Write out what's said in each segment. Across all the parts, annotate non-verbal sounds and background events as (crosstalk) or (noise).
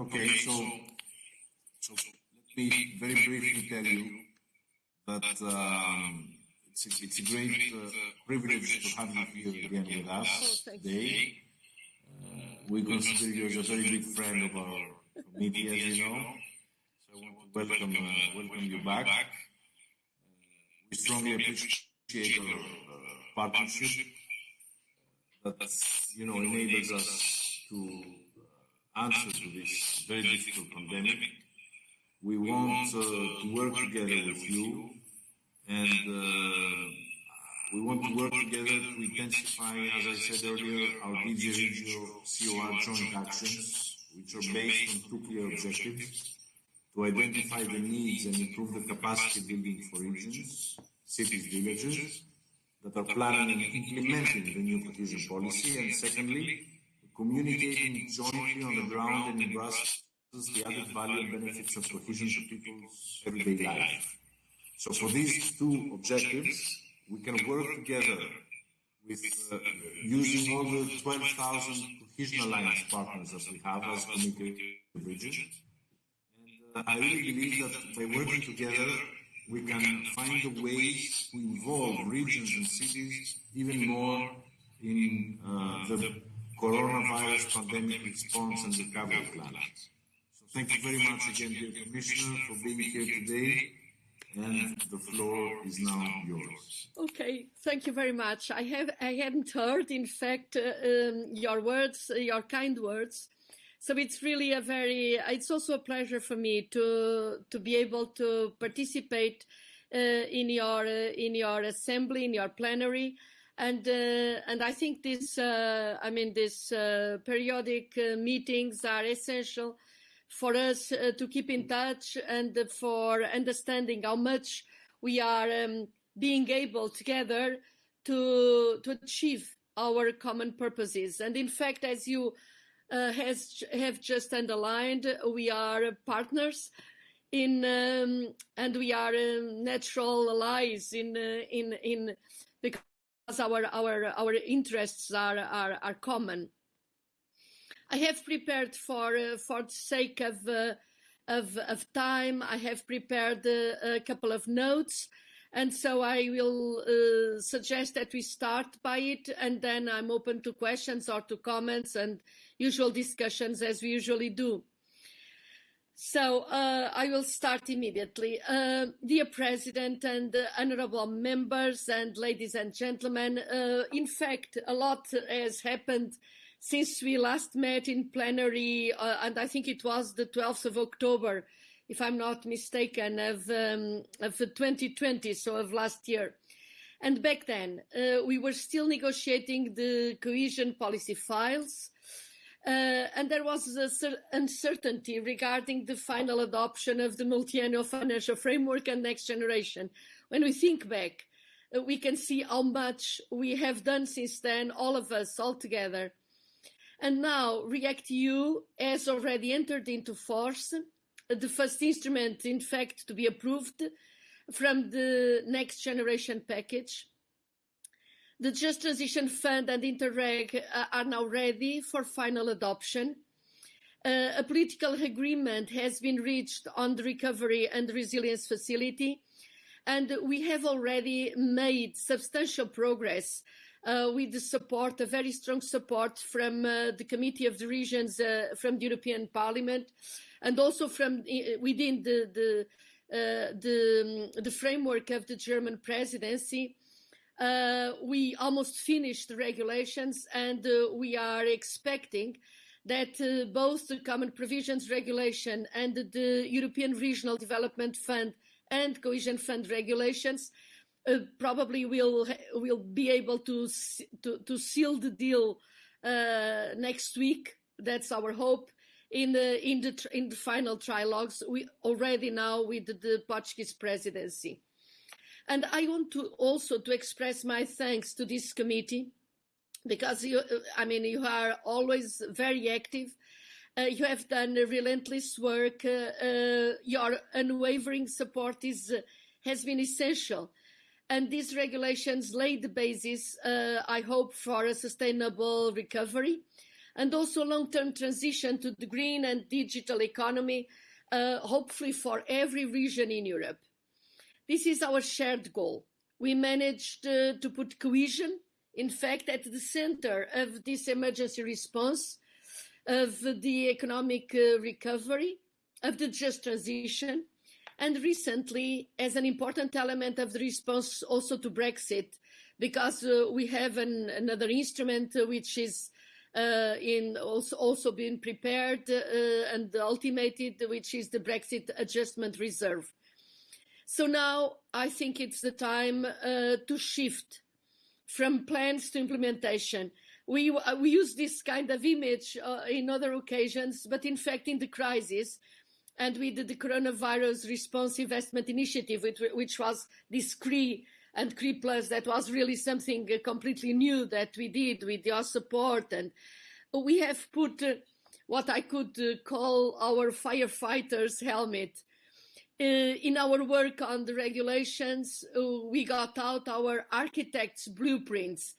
Okay, so, so let me very briefly tell you that um, it's, a, it's a great uh, privilege to have you here again with us oh, today. Uh, we consider you as a very big friend of our committee, as you know. So I want to welcome, uh, welcome you back. Uh, we strongly appreciate our uh, partnership that you know enables us to answer to this very difficult pandemic. We want uh, to work together with you and uh, we want to work together to intensify, as I said earlier, our DG Regio COR joint actions, which are based on two clear objectives, to identify the needs and improve the capacity building for regions, cities, villages, that are planning and implementing the new cohesion policy, and secondly, communicating jointly on the ground and in Brussels the added value and benefits of cohesion to people's everyday life. So for these two objectives, we can work together with uh, using all the 12,000 cohesion alliance partners that we have as committed region. And uh, I really believe that by working together, we can find the ways to involve regions and cities even more in uh, the coronavirus pandemic response and recovery plans. So thank you very much again, dear Commissioner, for being here today. And the floor is now yours. Okay, thank you very much. I have I hadn't heard, in fact, uh, um, your words, uh, your kind words. So it's really a very. It's also a pleasure for me to to be able to participate uh, in your uh, in your assembly, in your plenary, and uh, and I think this. Uh, I mean, these periodic meetings are essential for us uh, to keep in touch and for understanding how much we are um, being able together to to achieve our common purposes. And in fact, as you uh, has have just underlined, we are partners in um, and we are um, natural allies in uh, in in because our our our interests are are, are common. I have prepared for uh, for the sake of, uh, of, of time. I have prepared uh, a couple of notes, and so I will uh, suggest that we start by it, and then I'm open to questions or to comments and usual discussions as we usually do. So uh, I will start immediately. Uh, dear President and uh, honorable members and ladies and gentlemen, in fact, a lot has happened since we last met in plenary, uh, and I think it was the 12th of October, if I'm not mistaken, of, um, of 2020, so of last year. And back then, uh, we were still negotiating the cohesion policy files, uh, and there was uncertainty regarding the final adoption of the multi-annual financial framework and next generation. When we think back, uh, we can see how much we have done since then, all of us, all together. And now REACT-EU has already entered into force, the first instrument, in fact, to be approved from the next generation package. The Just Transition Fund and Interreg uh, are now ready for final adoption. Uh, a political agreement has been reached on the Recovery and Resilience Facility, and we have already made substantial progress uh, with the support, a very strong support from uh, the Committee of the Regions, uh, from the European Parliament, and also from uh, within the the, the, um, the framework of the German presidency. Uh, we almost finished the regulations, and we are expecting that both the Common Provisions Regulation and the European Regional Development Fund and Cohesion Fund regulations uh, probably will will be able to to, to seal the deal uh, next week. That's our hope. In the in the in the final trilogues, we already now with the Portuguese presidency, and I want to also to express my thanks to this committee because you, I mean, you are always very active. Uh, you have done relentless work. Uh, uh, your unwavering support is has been essential and these regulations lay the basis, uh, I hope, for a sustainable recovery. and also long-term transition to the green and digital economy, uh, hopefully for every region in Europe. This is our shared goal. We managed uh, to put cohesion, in fact, at the center of this emergency response, of the economic uh, recovery, of the just transition, and recently as an important element of the response also to Brexit, because uh, we have an, another instrument uh, which is uh, in also, also being prepared uh, and ultimated, which is the Brexit Adjustment Reserve. So now I think it's the time uh, to shift from plans to implementation. We, uh, we use this kind of image uh, in other occasions, but in fact, in the crisis, and with the coronavirus response investment initiative, which, which was this CRE and CRE Plus, that was really something uh, completely new that we did with your support. And we have put uh, what I could uh, call our firefighters helmet. Uh, in our work on the regulations, uh, we got out our architects' blueprints.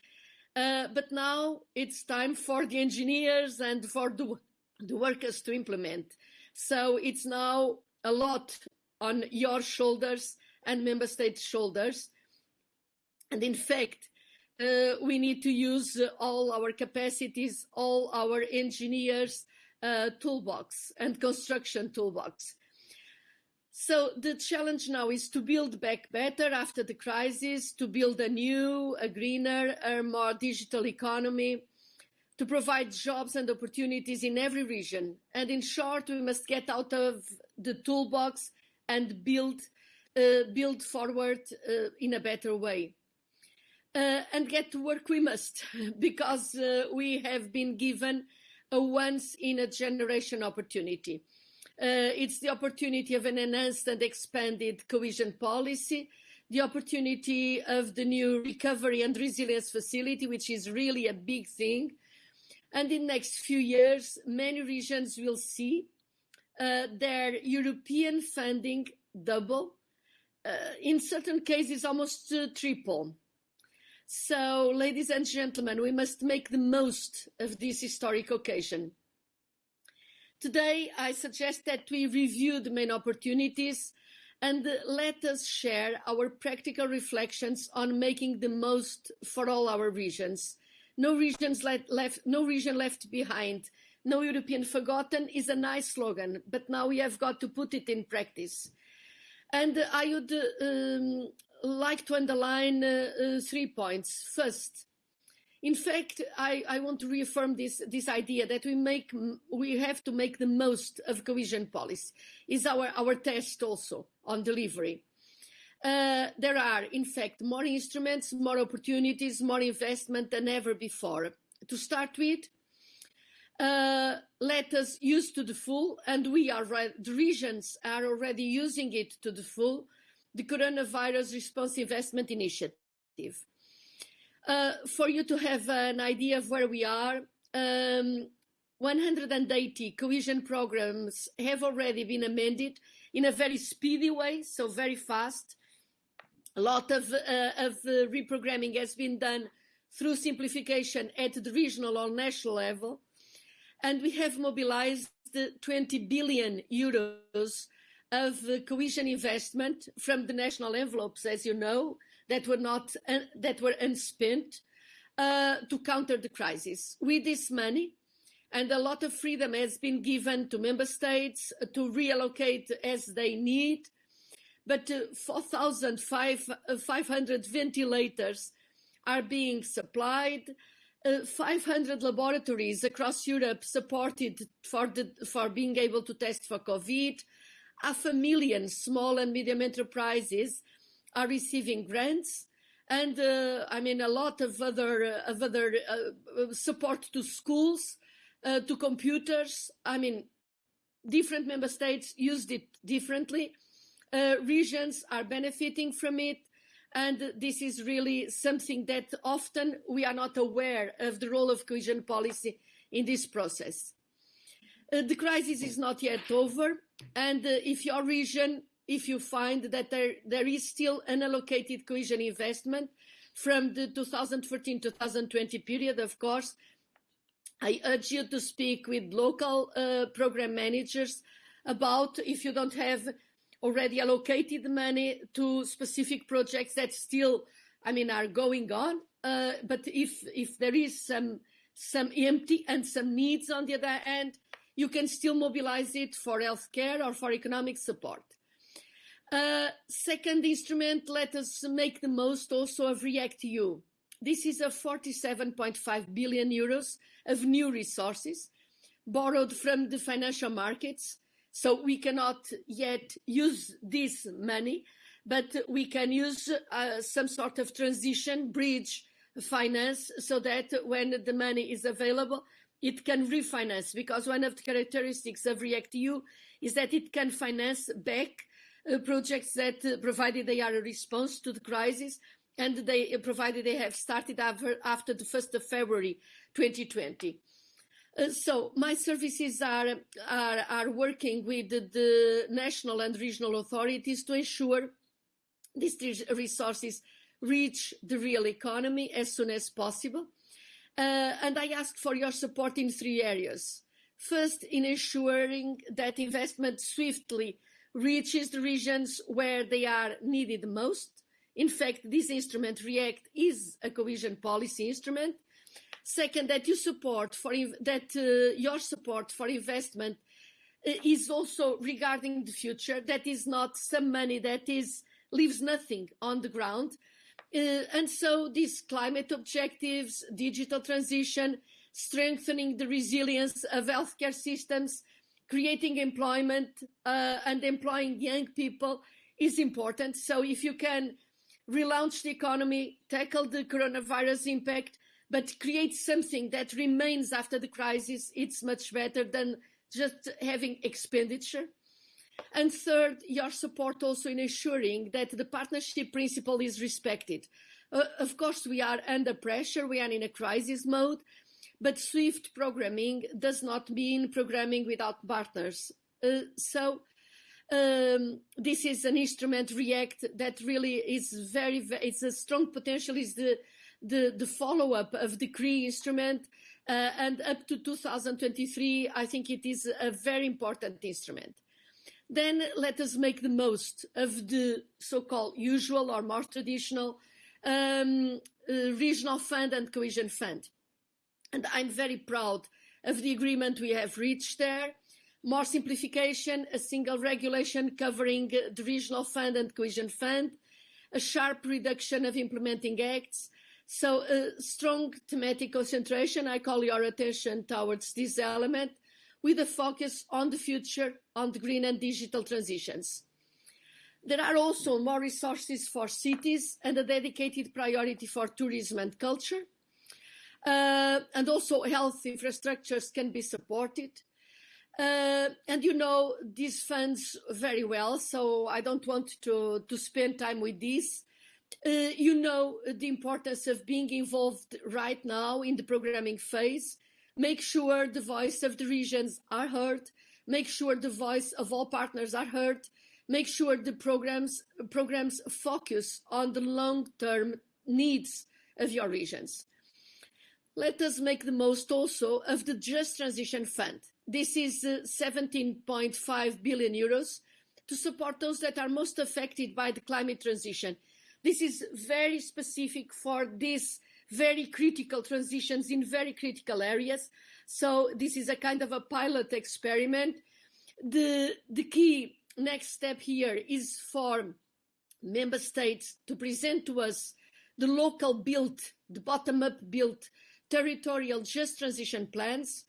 Uh, but now it's time for the engineers and for the, the workers to implement. So it's now a lot on your shoulders and member states' shoulders. And in fact, uh, we need to use uh, all our capacities, all our engineers' uh, toolbox and construction toolbox. So the challenge now is to build back better after the crisis, to build a new, a greener, a more digital economy, to provide jobs and opportunities in every region. And in short, we must get out of the toolbox and build, uh, build forward uh, in a better way. Uh, and get to work we must, (laughs) because uh, we have been given a once in a generation opportunity. Uh, it's the opportunity of an enhanced and expanded cohesion policy, the opportunity of the new recovery and resilience facility, which is really a big thing, and in the next few years, many regions will see uh, their European funding double, uh, in certain cases almost triple. So, ladies and gentlemen, we must make the most of this historic occasion. Today, I suggest that we review the main opportunities and let us share our practical reflections on making the most for all our regions no regions left, no region left behind, no European forgotten is a nice slogan, but now we have got to put it in practice. And I would um, like to underline uh, uh, three points. First, in fact, I, I, want to reaffirm this, this idea that we make we have to make the most of cohesion policy. Is our our test also on delivery. Uh, there are, in fact, more instruments, more opportunities, more investment than ever before. To start with, uh, let us use to the full, and we are the regions are already using it to the full, the Coronavirus Response Investment Initiative. Uh, for you to have an idea of where we are, um, 180 cohesion programs have already been amended in a very speedy way, so very fast. A lot of, uh, of reprogramming has been done through simplification at the regional or national level. And we have mobilized 20 billion euros of cohesion investment from the national envelopes, as you know, that were not uh, that were unspent uh, to counter the crisis. With this money, and a lot of freedom has been given to member states to reallocate as they need but uh, 4,500 ventilators are being supplied. Uh, 500 laboratories across Europe supported for, the, for being able to test for COVID. Half a million small and medium enterprises are receiving grants. And uh, I mean, a lot of other, uh, of other uh, support to schools, uh, to computers. I mean, different member states used it differently uh, regions are benefiting from it. And this is really something that often we are not aware of the role of cohesion policy in this process. Uh, the crisis is not yet over. And if your region, if you find that there, there is still unallocated cohesion investment from the 2014-2020 period, of course, I urge you to speak with local uh, program managers about if you don't have already allocated money to specific projects that still, I mean, are going on. Uh, but if if there is some some empty and some needs on the other hand, you can still mobilize it for healthcare or for economic support. Second instrument, let us make the most also of REACT-EU. This is a 47.5 billion euros of new resources borrowed from the financial markets. So we cannot yet use this money, but we can use uh, some sort of transition bridge finance so that when the money is available, it can refinance because one of the characteristics of REACT-EU is that it can finance back projects that, uh, provided they are a response to the crisis, and they uh, provided they have started after, after the 1st of February 2020. Uh, so my services are, are, are working with the, the, national and regional authorities to ensure these resources reach the real economy as soon as possible. Uh, and I ask for your support in three areas. First, in ensuring that investment swiftly reaches the regions where they are needed most. In fact, this instrument, REACT, is a cohesion policy instrument. Second, that you support for that uh, your support for investment uh, is also regarding the future. That is not some money that is leaves nothing on the ground, uh, and so these climate objectives, digital transition, strengthening the resilience of healthcare systems, creating employment uh, and employing young people is important. So if you can relaunch the economy, tackle the coronavirus impact, but create something that remains after the crisis, it's much better than just having expenditure. And third, your support also in ensuring that the partnership principle is respected. Uh, of course, we are under pressure, we are in a crisis mode, but SWIFT programming does not mean programming without partners. Uh, so um, this is an instrument, React, that really is very, very it's a strong potential, is the, the, the follow-up of the CRE instrument, uh, and up to 2023, I think it is a very important instrument. Then let us make the most of the so-called usual or more traditional um, uh, regional fund and cohesion fund. And I'm very proud of the agreement we have reached there. More simplification, a single regulation covering the regional fund and cohesion fund, a sharp reduction of implementing acts, so a strong thematic concentration. I call your attention towards this element with a focus on the future, on the green and digital transitions. There are also more resources for cities and a dedicated priority for tourism and culture. Uh, and also health infrastructures can be supported. Uh, and you know these funds very well, so I don't want to, to spend time with this. Uh, you know the importance of being involved right now in the programming phase make sure the voice of the regions are heard, make sure the voice of all partners are heard, make sure the programs, programs focus on the long-term needs of your regions. Let us make the most also of the Just Transition Fund. This is uh, 17.5 billion euros to support those that are most affected by the climate transition. This is very specific for these very critical transitions in very critical areas. So this is a kind of a pilot experiment. The, the key next step here is for member states to present to us the local built, the bottom-up built territorial just transition plans.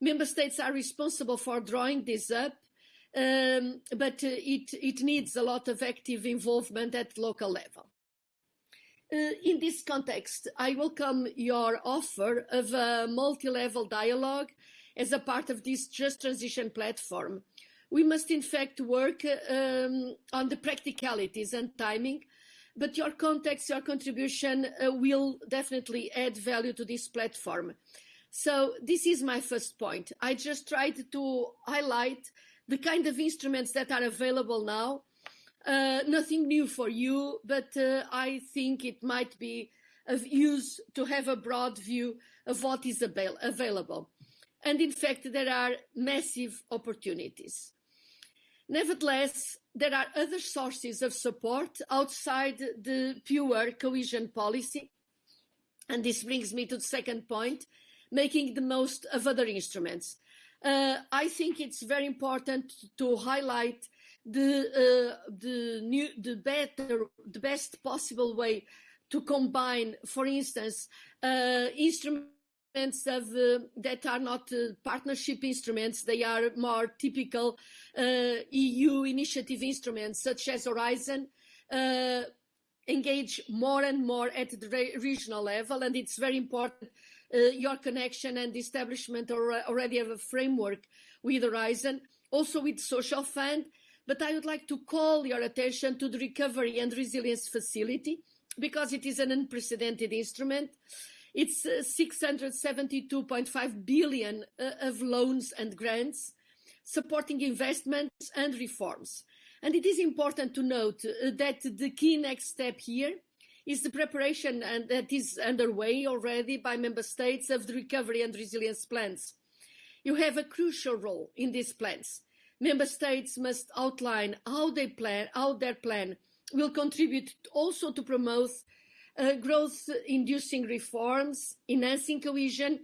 Member states are responsible for drawing this up, um, but uh, it, it needs a lot of active involvement at local level. Uh, in this context, I welcome your offer of a multi-level dialogue as a part of this Just Transition platform. We must in fact work um, on the practicalities and timing, but your context, your contribution uh, will definitely add value to this platform. So this is my first point. I just tried to highlight the kind of instruments that are available now uh, nothing new for you, but uh, I think it might be of use to have a broad view of what is avail available. And in fact, there are massive opportunities. Nevertheless, there are other sources of support outside the pure cohesion policy. And this brings me to the second point, making the most of other instruments. Uh, I think it's very important to highlight the uh, the new the better the best possible way to combine, for instance, uh, instruments of uh, that are not uh, partnership instruments; they are more typical uh, EU initiative instruments, such as Horizon. Uh, engage more and more at the re regional level, and it's very important your connection and establishment already of a framework with Horizon, also with Social Fund but I would like to call your attention to the Recovery and Resilience Facility because it is an unprecedented instrument. It's uh, 672.5 billion uh, of loans and grants supporting investments and reforms. And it is important to note uh, that the key next step here is the preparation and that is underway already by member states of the recovery and resilience plans. You have a crucial role in these plans Member states must outline how they plan, how their plan will contribute also to promote uh, growth-inducing reforms, enhancing cohesion,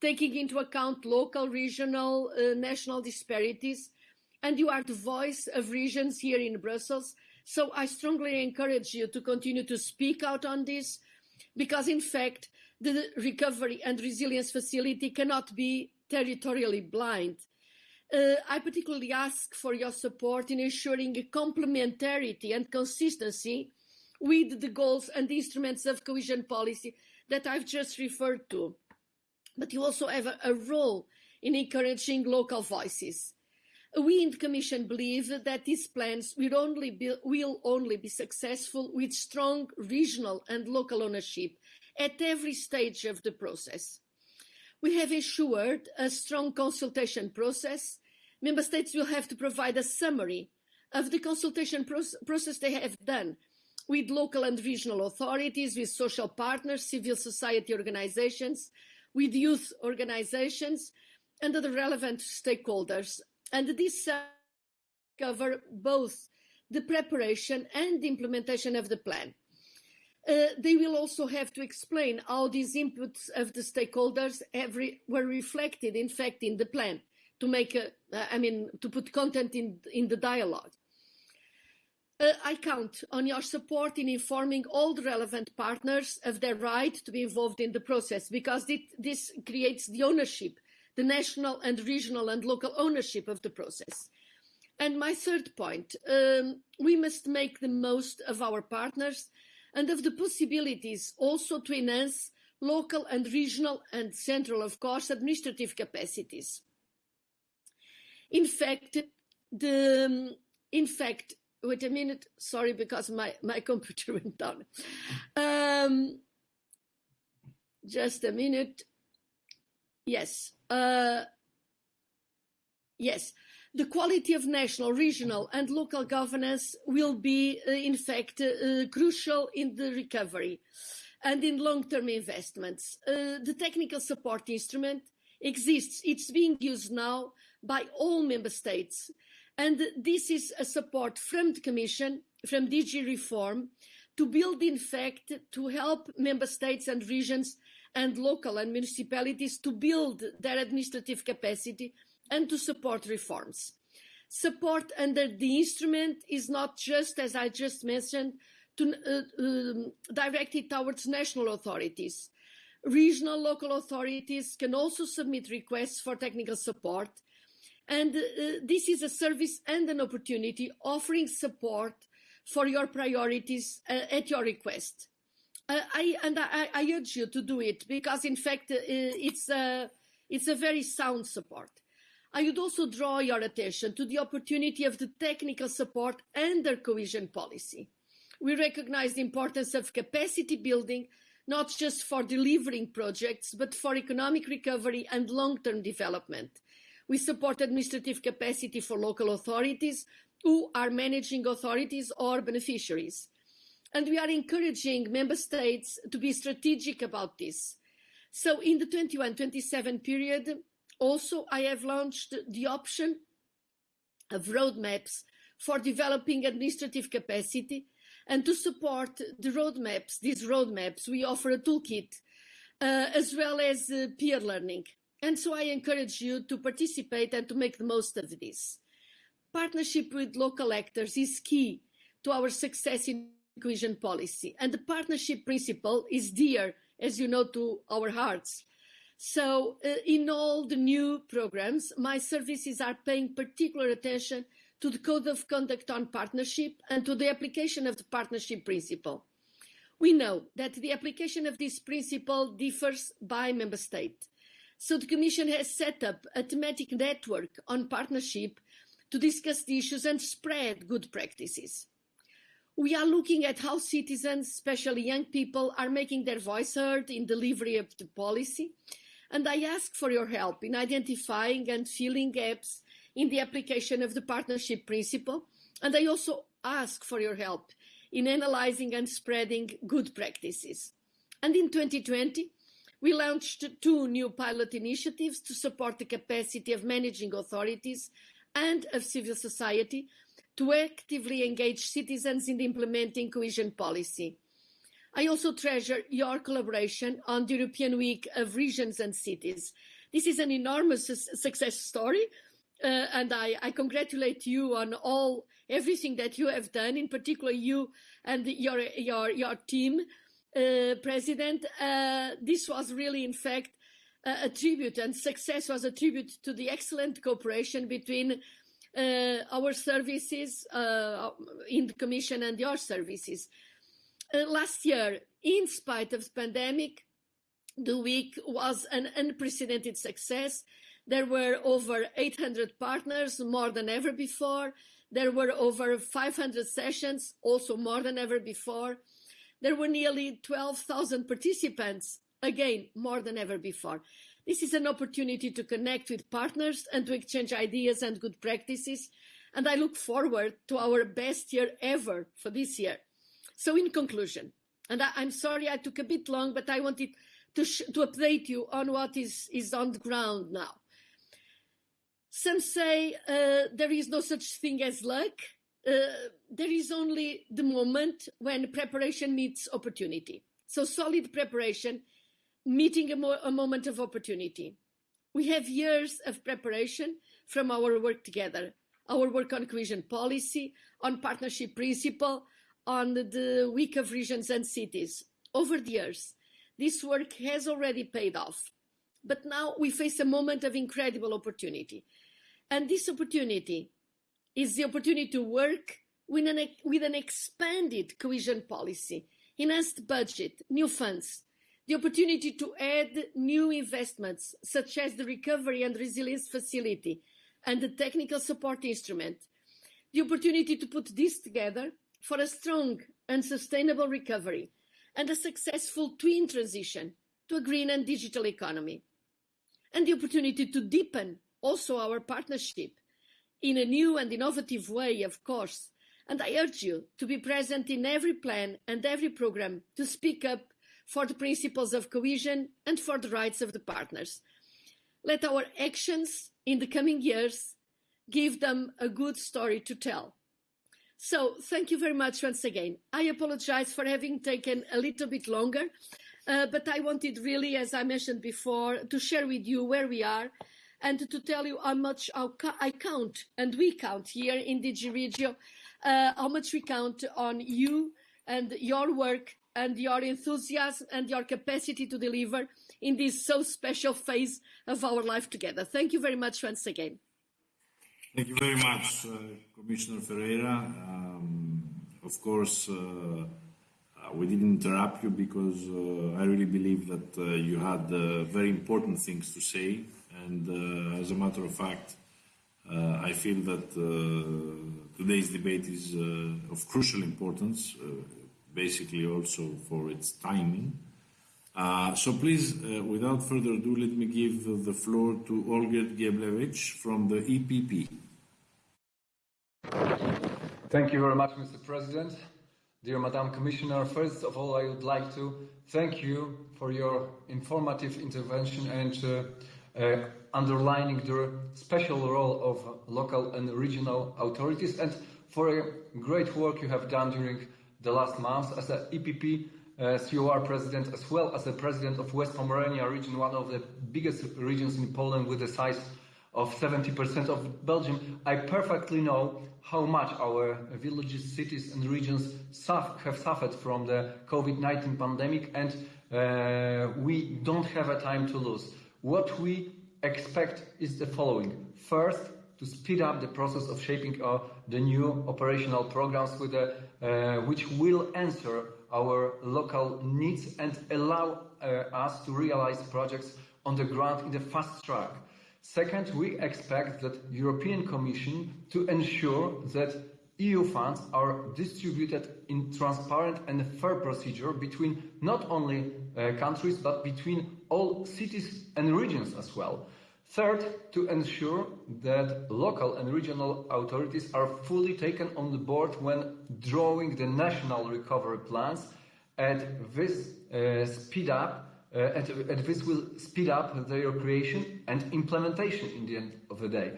taking into account local, regional, uh, national disparities. And you are the voice of regions here in Brussels. So I strongly encourage you to continue to speak out on this, because in fact, the recovery and resilience facility cannot be territorially blind. Uh, I particularly ask for your support in ensuring complementarity and consistency with the goals and instruments of cohesion policy that I've just referred to. But you also have a, a role in encouraging local voices. We in the Commission believe that these plans will only, be, will only be successful with strong regional and local ownership at every stage of the process. We have ensured a strong consultation process. Member States will have to provide a summary of the consultation process they have done with local and regional authorities, with social partners, civil society organizations, with youth organizations, and other relevant stakeholders. And this cover both the preparation and the implementation of the plan. Uh, they will also have to explain how these inputs of the stakeholders every, were reflected, in fact, in the plan to make, a, uh, I mean, to put content in, in the dialogue. Uh, I count on your support in informing all the relevant partners of their right to be involved in the process because this creates the ownership, the national and regional and local ownership of the process. And my third point, um, we must make the most of our partners and of the possibilities also to enhance local and regional and central, of course, administrative capacities. In fact, the, in fact, wait a minute, sorry, because my, my (laughs) computer went down. Um, just a minute. Yes. Uh, yes the quality of national, regional and local governance will be, uh, in fact, uh, crucial in the recovery and in long-term investments. Uh, the technical support instrument exists. It's being used now by all member states. And this is a support from the Commission, from DG Reform, to build, in fact, to help member states and regions and local and municipalities to build their administrative capacity and to support reforms. Support under the instrument is not just, as I just mentioned, to, uh, um, directed towards national authorities. Regional local authorities can also submit requests for technical support. And uh, this is a service and an opportunity offering support for your priorities uh, at your request. Uh, I, and I, I, urge you to do it because, in fact, uh, it's, a, it's a very sound support. I would also draw your attention to the opportunity of the technical support under cohesion policy. We recognise the importance of capacity building, not just for delivering projects, but for economic recovery and long-term development. We support administrative capacity for local authorities who are managing authorities or beneficiaries. And we are encouraging member states to be strategic about this So in the 21-27 period, also I have launched the option of roadmaps for developing administrative capacity and to support the roadmaps, these roadmaps, we offer a toolkit uh, as well as uh, peer learning. And so I encourage you to participate and to make the most of this. Partnership with local actors is key to our success in cohesion policy. And the partnership principle is dear, as you know, to our hearts. So uh, in all the new programs, my services are paying particular attention to the Code of Conduct on Partnership and to the application of the partnership principle. We know that the application of this principle differs by member state. So the Commission has set up a thematic network on partnership to discuss the issues and spread good practices. We are looking at how citizens, especially young people, are making their voice heard in delivery of the policy. And I ask for your help in identifying and filling gaps in the application of the partnership principle. And I also ask for your help in analyzing and spreading good practices. And in 2020, we launched two new pilot initiatives to support the capacity of managing authorities and of civil society to actively engage citizens in implementing cohesion policy. I also treasure your collaboration on the European Week of Regions and Cities. This is an enormous success story, uh, and I, I, congratulate you on all everything that you have done, in particular you and your your your team. Uh, President, uh, this was really, in fact, uh, a tribute, and success was a tribute to the excellent cooperation between uh, our services uh, in the Commission and your services. last year, in spite of the pandemic, the week was an unprecedented success. There were over 800 partners, more than ever before. There were over 500 sessions, also more than ever before. There were nearly 12,000 participants, again, more than ever before. This is an opportunity to connect with partners and to exchange ideas and good practices. And I look forward to our best year ever for this year. So in conclusion, and I, am sorry I took a bit long, but I wanted to, to update you on what is, is on the ground now. Some say uh, there is no such thing as luck. Uh, there is only the moment when preparation meets opportunity. So solid preparation meeting a, mo a moment of opportunity. We have years of preparation from our work together, our work on cohesion policy, on partnership principle, on the week of regions and cities. Over the years, this work has already paid off. But now we face a moment of incredible opportunity. And this opportunity is the opportunity to work with an, with an expanded cohesion policy, enhanced budget, new funds, the opportunity to add new investments, such as the Recovery and Resilience Facility and the Technical Support Instrument, the opportunity to put this together for a strong and sustainable recovery and a successful twin transition to a green and digital economy, and the opportunity to deepen also our partnership in a new and innovative way, of course. And I urge you to be present in every plan and every program to speak up for the principles of cohesion and for the rights of the partners. Let our actions in the coming years give them a good story to tell. So thank you very much once again. I apologize for having taken a little bit longer, uh, but I wanted really, as I mentioned before, to share with you where we are and to tell you how much I count and we count here in DG Regio, uh, how much we count on you and your work and your enthusiasm and your capacity to deliver in this so special phase of our life together. Thank you very much once again. Thank you very much, uh, Commissioner Ferreira. Um, of course, uh, uh, we didn't interrupt you because uh, I really believe that uh, you had uh, very important things to say and uh, as a matter of fact, uh, I feel that uh, today's debate is of crucial importance, basically also for its timing. Uh, so please, uh, without further ado, let me give the floor to Olgierd Geblewicz from the EPP. Thank you very much, Mr. President. dear Madam Commissioner, first of all, I would like to thank you for your informative intervention and uh, underlining the special role of local and regional authorities and for a great work you have done during the last months as an EPP uh, COR president as well as the president of West Pomerania region, one of the biggest regions in Poland with the size of 70% of Belgium. I perfectly know how much our villages, cities and regions have suffered from the COVID-19 pandemic and uh, we don't have a time to lose. What we expect is the following. First, to speed up the process of shaping uh, the new operational programs with the, uh, which will answer our local needs and allow uh, us to realize projects on the ground in the fast track. Second, we expect that European Commission to ensure that EU funds are distributed in transparent and fair procedure between not only uh, countries but between all cities and regions as well. Third, to ensure that local and regional authorities are fully taken on the board when drawing the national recovery plans and this uh, speed up uh, and, and, this will speed up their creation and implementation in the end of the day.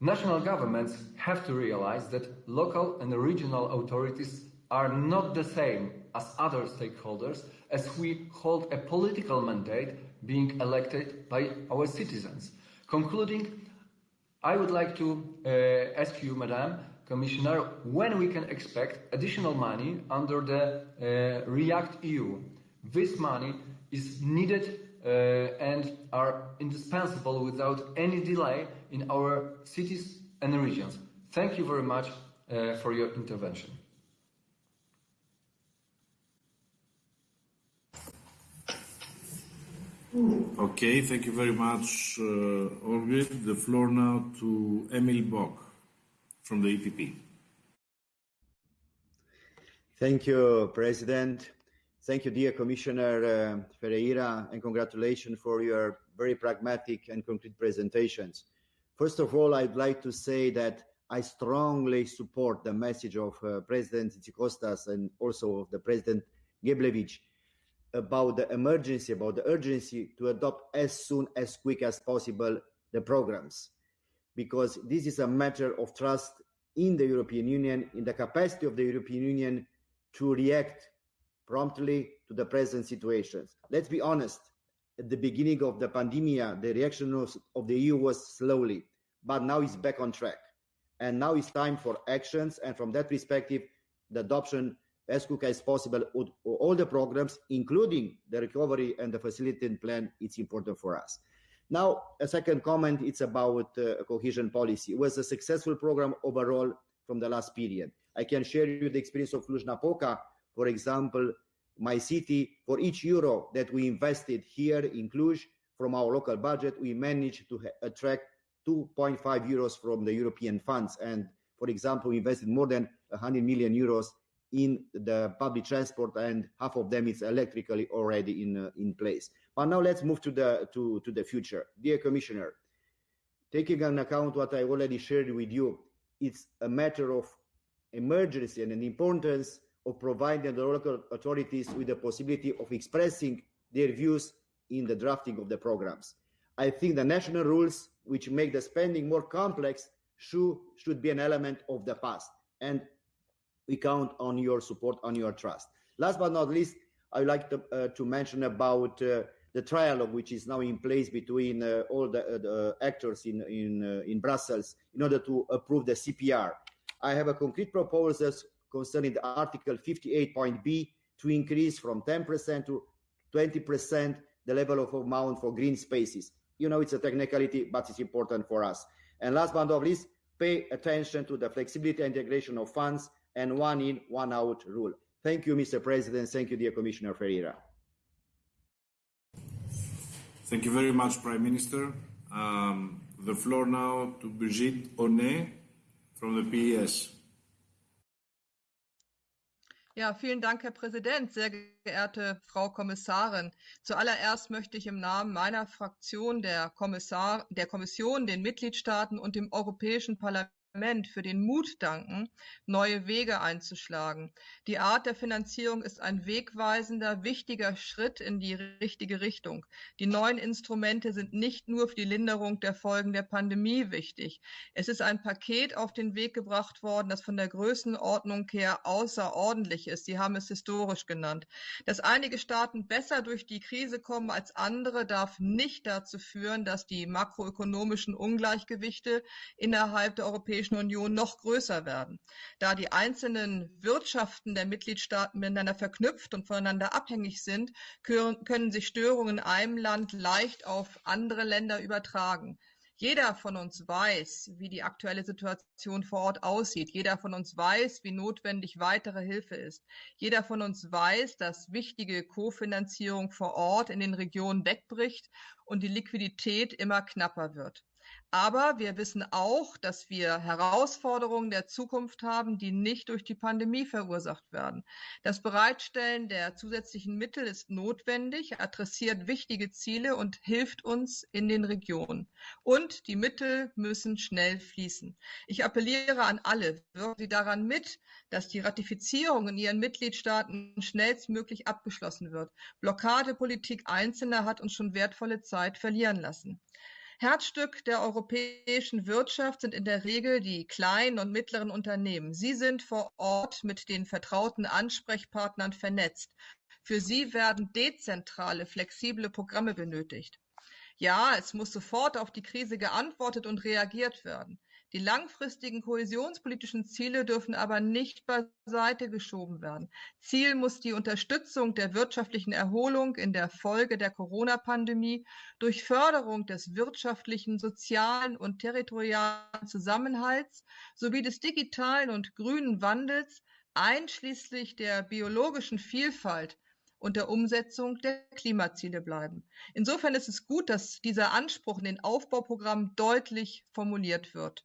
National governments have to realize that local and regional authorities are not the same as other stakeholders as we hold a political mandate being elected by our citizens. Concluding, I would like to uh, ask you, Madam Commissioner, when we can expect additional money under the uh, REACT EU. This money is needed uh, and are indispensable without any delay in our cities and regions. Thank you very much uh, for your intervention. Okay, thank you very much, uh. The floor now to Emil Boc from the EPP. Thank you, President. Thank you, dear Commissioner uh, Ferreira, and congratulations for your very pragmatic and concrete presentations. First of all, I'd like to say that I strongly support the message of uh, President Tzitzikostas and also of the President Geblewicz about the emergency, about the urgency to adopt as soon as quick as possible the programs. Because this is a matter of trust in the European Union, in the capacity of the European Union to react promptly to the present situations. Let's be honest, at the beginning of the pandemic, the reaction of the EU was slowly, but now it's back on track. And now it's time for actions. And from that perspective, the adoption as quick as possible all the programs, including the recovery and the facilitating plan, it's important for us. Now, a second comment, it's about uh, cohesion policy. It was a successful program overall from the last period. I can share you the experience of Cluj-Napoca, for example, my city, for each euro that we invested here in Cluj from our local budget, we managed to attract 2.5 euros from the European funds. And for example, we invested more than 100 million euros in the public transport and half of them is electrically already in uh, in place. But now let's move to the to to the future. Dear commissioner taking into account what i already shared with you it's a matter of emergency and an importance of providing the local authorities with the possibility of expressing their views in the drafting of the programs. I think the national rules which make the spending more complex should should be an element of the past. And we count on your support, on your trust. Last but not least, I would like to, uh, to mention about uh, the trialogue which is now in place between uh, all the, uh, the, actors in in, uh, in Brussels in order to approve the CPR. I have a concrete proposal concerning the Article 58.b to increase from 10% to 20% the level of amount for green spaces. You know, it's a technicality, but it's important for us. And last but not least, pay attention to the flexibility and integration of funds and one in, one out rule. Thank you, Mr. President. Thank you, dear Commissioner Ferreira. Thank you very much, Prime Minister. Um, the floor now to Brigitte Onet from the PES. Ja, vielen Dank, Herr Präsident, sehr geehrte Frau Kommissarin. Zuallererst möchte ich im Namen meiner Fraktion der, Kommissar, der Kommission, den Mitgliedstaaten und dem Europäischen Parlament für den Mut danken, neue Wege einzuschlagen. Die Art der Finanzierung ist ein wegweisender, wichtiger Schritt in die richtige Richtung. Die neuen Instrumente sind nicht nur für die Linderung der Folgen der Pandemie wichtig. Es ist ein Paket auf den Weg gebracht worden, das von der Größenordnung her außerordentlich ist. Sie haben es historisch genannt. Dass einige Staaten besser durch die Krise kommen als andere, darf nicht dazu führen, dass die makroökonomischen Ungleichgewichte innerhalb der Europäischen Europäischen Union noch größer werden, da die einzelnen Wirtschaften der Mitgliedstaaten miteinander verknüpft und voneinander abhängig sind, können sich Störungen in einem Land leicht auf andere Länder übertragen. Jeder von uns weiß, wie die aktuelle Situation vor Ort aussieht. Jeder von uns weiß, wie notwendig weitere Hilfe ist. Jeder von uns weiß, dass wichtige Kofinanzierung vor Ort in den Regionen wegbricht und die Liquidität immer knapper wird. Aber wir wissen auch, dass wir Herausforderungen der Zukunft haben, die nicht durch die Pandemie verursacht werden. Das Bereitstellen der zusätzlichen Mittel ist notwendig, adressiert wichtige Ziele und hilft uns in den Regionen. Und die Mittel müssen schnell fließen. Ich appelliere an alle, wirken Sie daran mit, dass die Ratifizierung in Ihren Mitgliedstaaten schnellstmöglich abgeschlossen wird. Blockadepolitik Einzelner hat uns schon wertvolle Zeit verlieren lassen. Herzstück der europäischen Wirtschaft sind in der Regel die kleinen und mittleren Unternehmen. Sie sind vor Ort mit den vertrauten Ansprechpartnern vernetzt. Für sie werden dezentrale, flexible Programme benötigt. Ja, es muss sofort auf die Krise geantwortet und reagiert werden. Die langfristigen kohäsionspolitischen Ziele dürfen aber nicht beiseite geschoben werden. Ziel muss die Unterstützung der wirtschaftlichen Erholung in der Folge der Corona-Pandemie durch Förderung des wirtschaftlichen, sozialen und territorialen Zusammenhalts sowie des digitalen und grünen Wandels einschließlich der biologischen Vielfalt und der Umsetzung der Klimaziele bleiben. Insofern ist es gut, dass dieser Anspruch in den Aufbauprogrammen deutlich formuliert wird.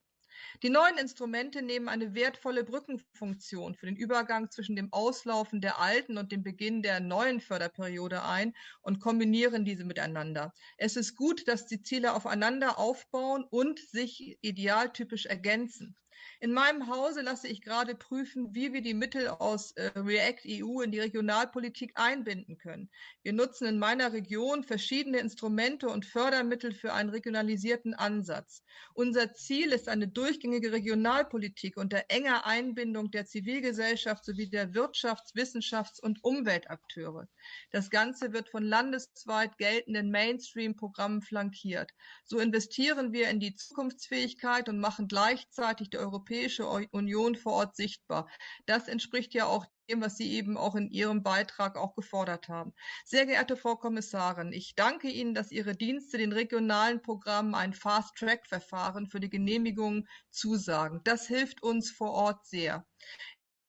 Die neuen Instrumente nehmen eine wertvolle Brückenfunktion für den Übergang zwischen dem Auslaufen der alten und dem Beginn der neuen Förderperiode ein und kombinieren diese miteinander. Es ist gut, dass die Ziele aufeinander aufbauen und sich idealtypisch ergänzen. In meinem Hause lasse ich gerade prüfen, wie wir die Mittel aus äh, React EU in die Regionalpolitik einbinden können. Wir nutzen in meiner Region verschiedene Instrumente und Fördermittel für einen regionalisierten Ansatz. Unser Ziel ist eine durchgängige Regionalpolitik unter enger Einbindung der Zivilgesellschaft sowie der Wirtschafts-, Wissenschafts- und Umweltakteure. Das Ganze wird von landesweit geltenden Mainstream-Programmen flankiert. So investieren wir in die Zukunftsfähigkeit und machen gleichzeitig die europäische Europäische Union vor Ort sichtbar. Das entspricht ja auch dem, was Sie eben auch in Ihrem Beitrag auch gefordert haben. Sehr geehrte Frau Kommissarin, ich danke Ihnen, dass Ihre Dienste den regionalen Programmen ein Fast-Track-Verfahren für die Genehmigung zusagen. Das hilft uns vor Ort sehr.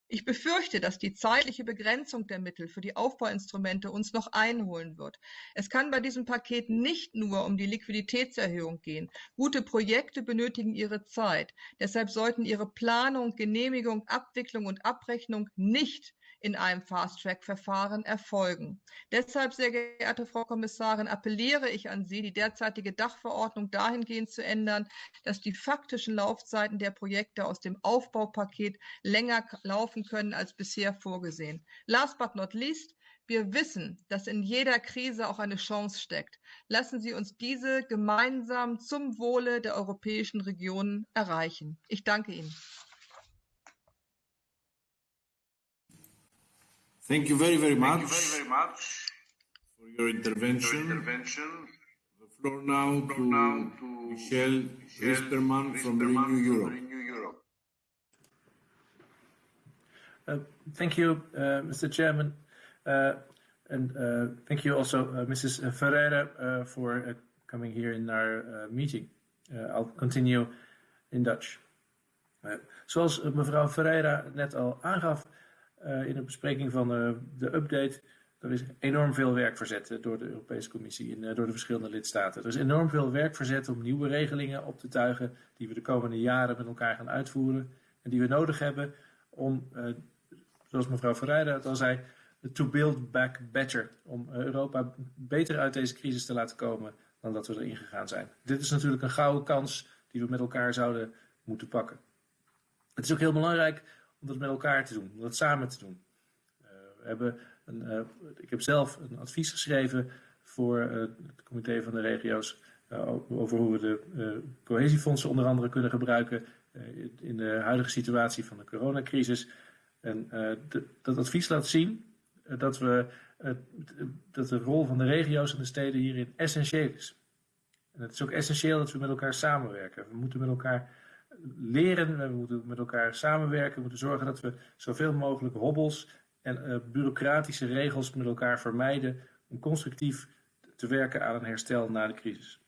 Ich befürchte, dass die zeitliche Begrenzung der Mittel für die Aufbauinstrumente uns noch einholen wird. Es kann bei diesem Paket nicht nur um die Liquiditätserhöhung gehen. Gute Projekte benötigen ihre Zeit. Deshalb sollten ihre Planung, Genehmigung, Abwicklung und Abrechnung nicht in einem Fast-Track-Verfahren erfolgen. Deshalb, sehr geehrte Frau Kommissarin, appelliere ich an Sie, die derzeitige Dachverordnung dahingehend zu ändern, dass die faktischen Laufzeiten der Projekte aus dem Aufbaupaket länger laufen können als bisher vorgesehen. Last but not least, wir wissen, dass in jeder Krise auch eine Chance steckt. Lassen Sie uns diese gemeinsam zum Wohle der europäischen Regionen erreichen. Ich danke Ihnen. Thank you very, very much, Thank you very, very much for your intervention. your intervention. The floor now to, Now to Michel Michel Rijsberman from Renew Europe. Renew Europe. Uh, Thank you, uh, Mr. Chairman. Uh, And uh, thank you also, uh, Mrs. Ferreira, uh, for uh, coming here in our uh, meeting. Uh, I'll continue in Dutch. Uh, Zoals mevrouw Ferreira net al aangaf uh, in de bespreking van uh, de update, er is enorm veel werk verzet uh, door de Europese Commissie en door de verschillende lidstaten. Er is enorm veel werk verzet om nieuwe regelingen op te tuigen die we de komende jaren met elkaar gaan uitvoeren en die we nodig hebben om, zoals mevrouw Ferreira het al zei, to build back better. Om Europa beter uit deze crisis te laten komen dan dat we erin gegaan zijn. Dit is natuurlijk een gouden kans die we met elkaar zouden moeten pakken. Het is ook heel belangrijk om dat met elkaar te doen, om dat samen te doen. Uh, we hebben een, uh, ik heb zelf een advies geschreven voor uh, het comité van de regio's over hoe we de cohesiefondsen onder andere kunnen gebruiken in de huidige situatie van de coronacrisis. En dat advies laat zien dat, we, dat de rol van de regio's en de steden hierin essentieel is. En het is ook essentieel dat we met elkaar samenwerken. We moeten met elkaar leren, we moeten met elkaar samenwerken, we moeten zorgen dat we zoveel mogelijk hobbels en uh, bureaucratische regels met elkaar vermijden om constructief te werken aan een herstel na de crisis.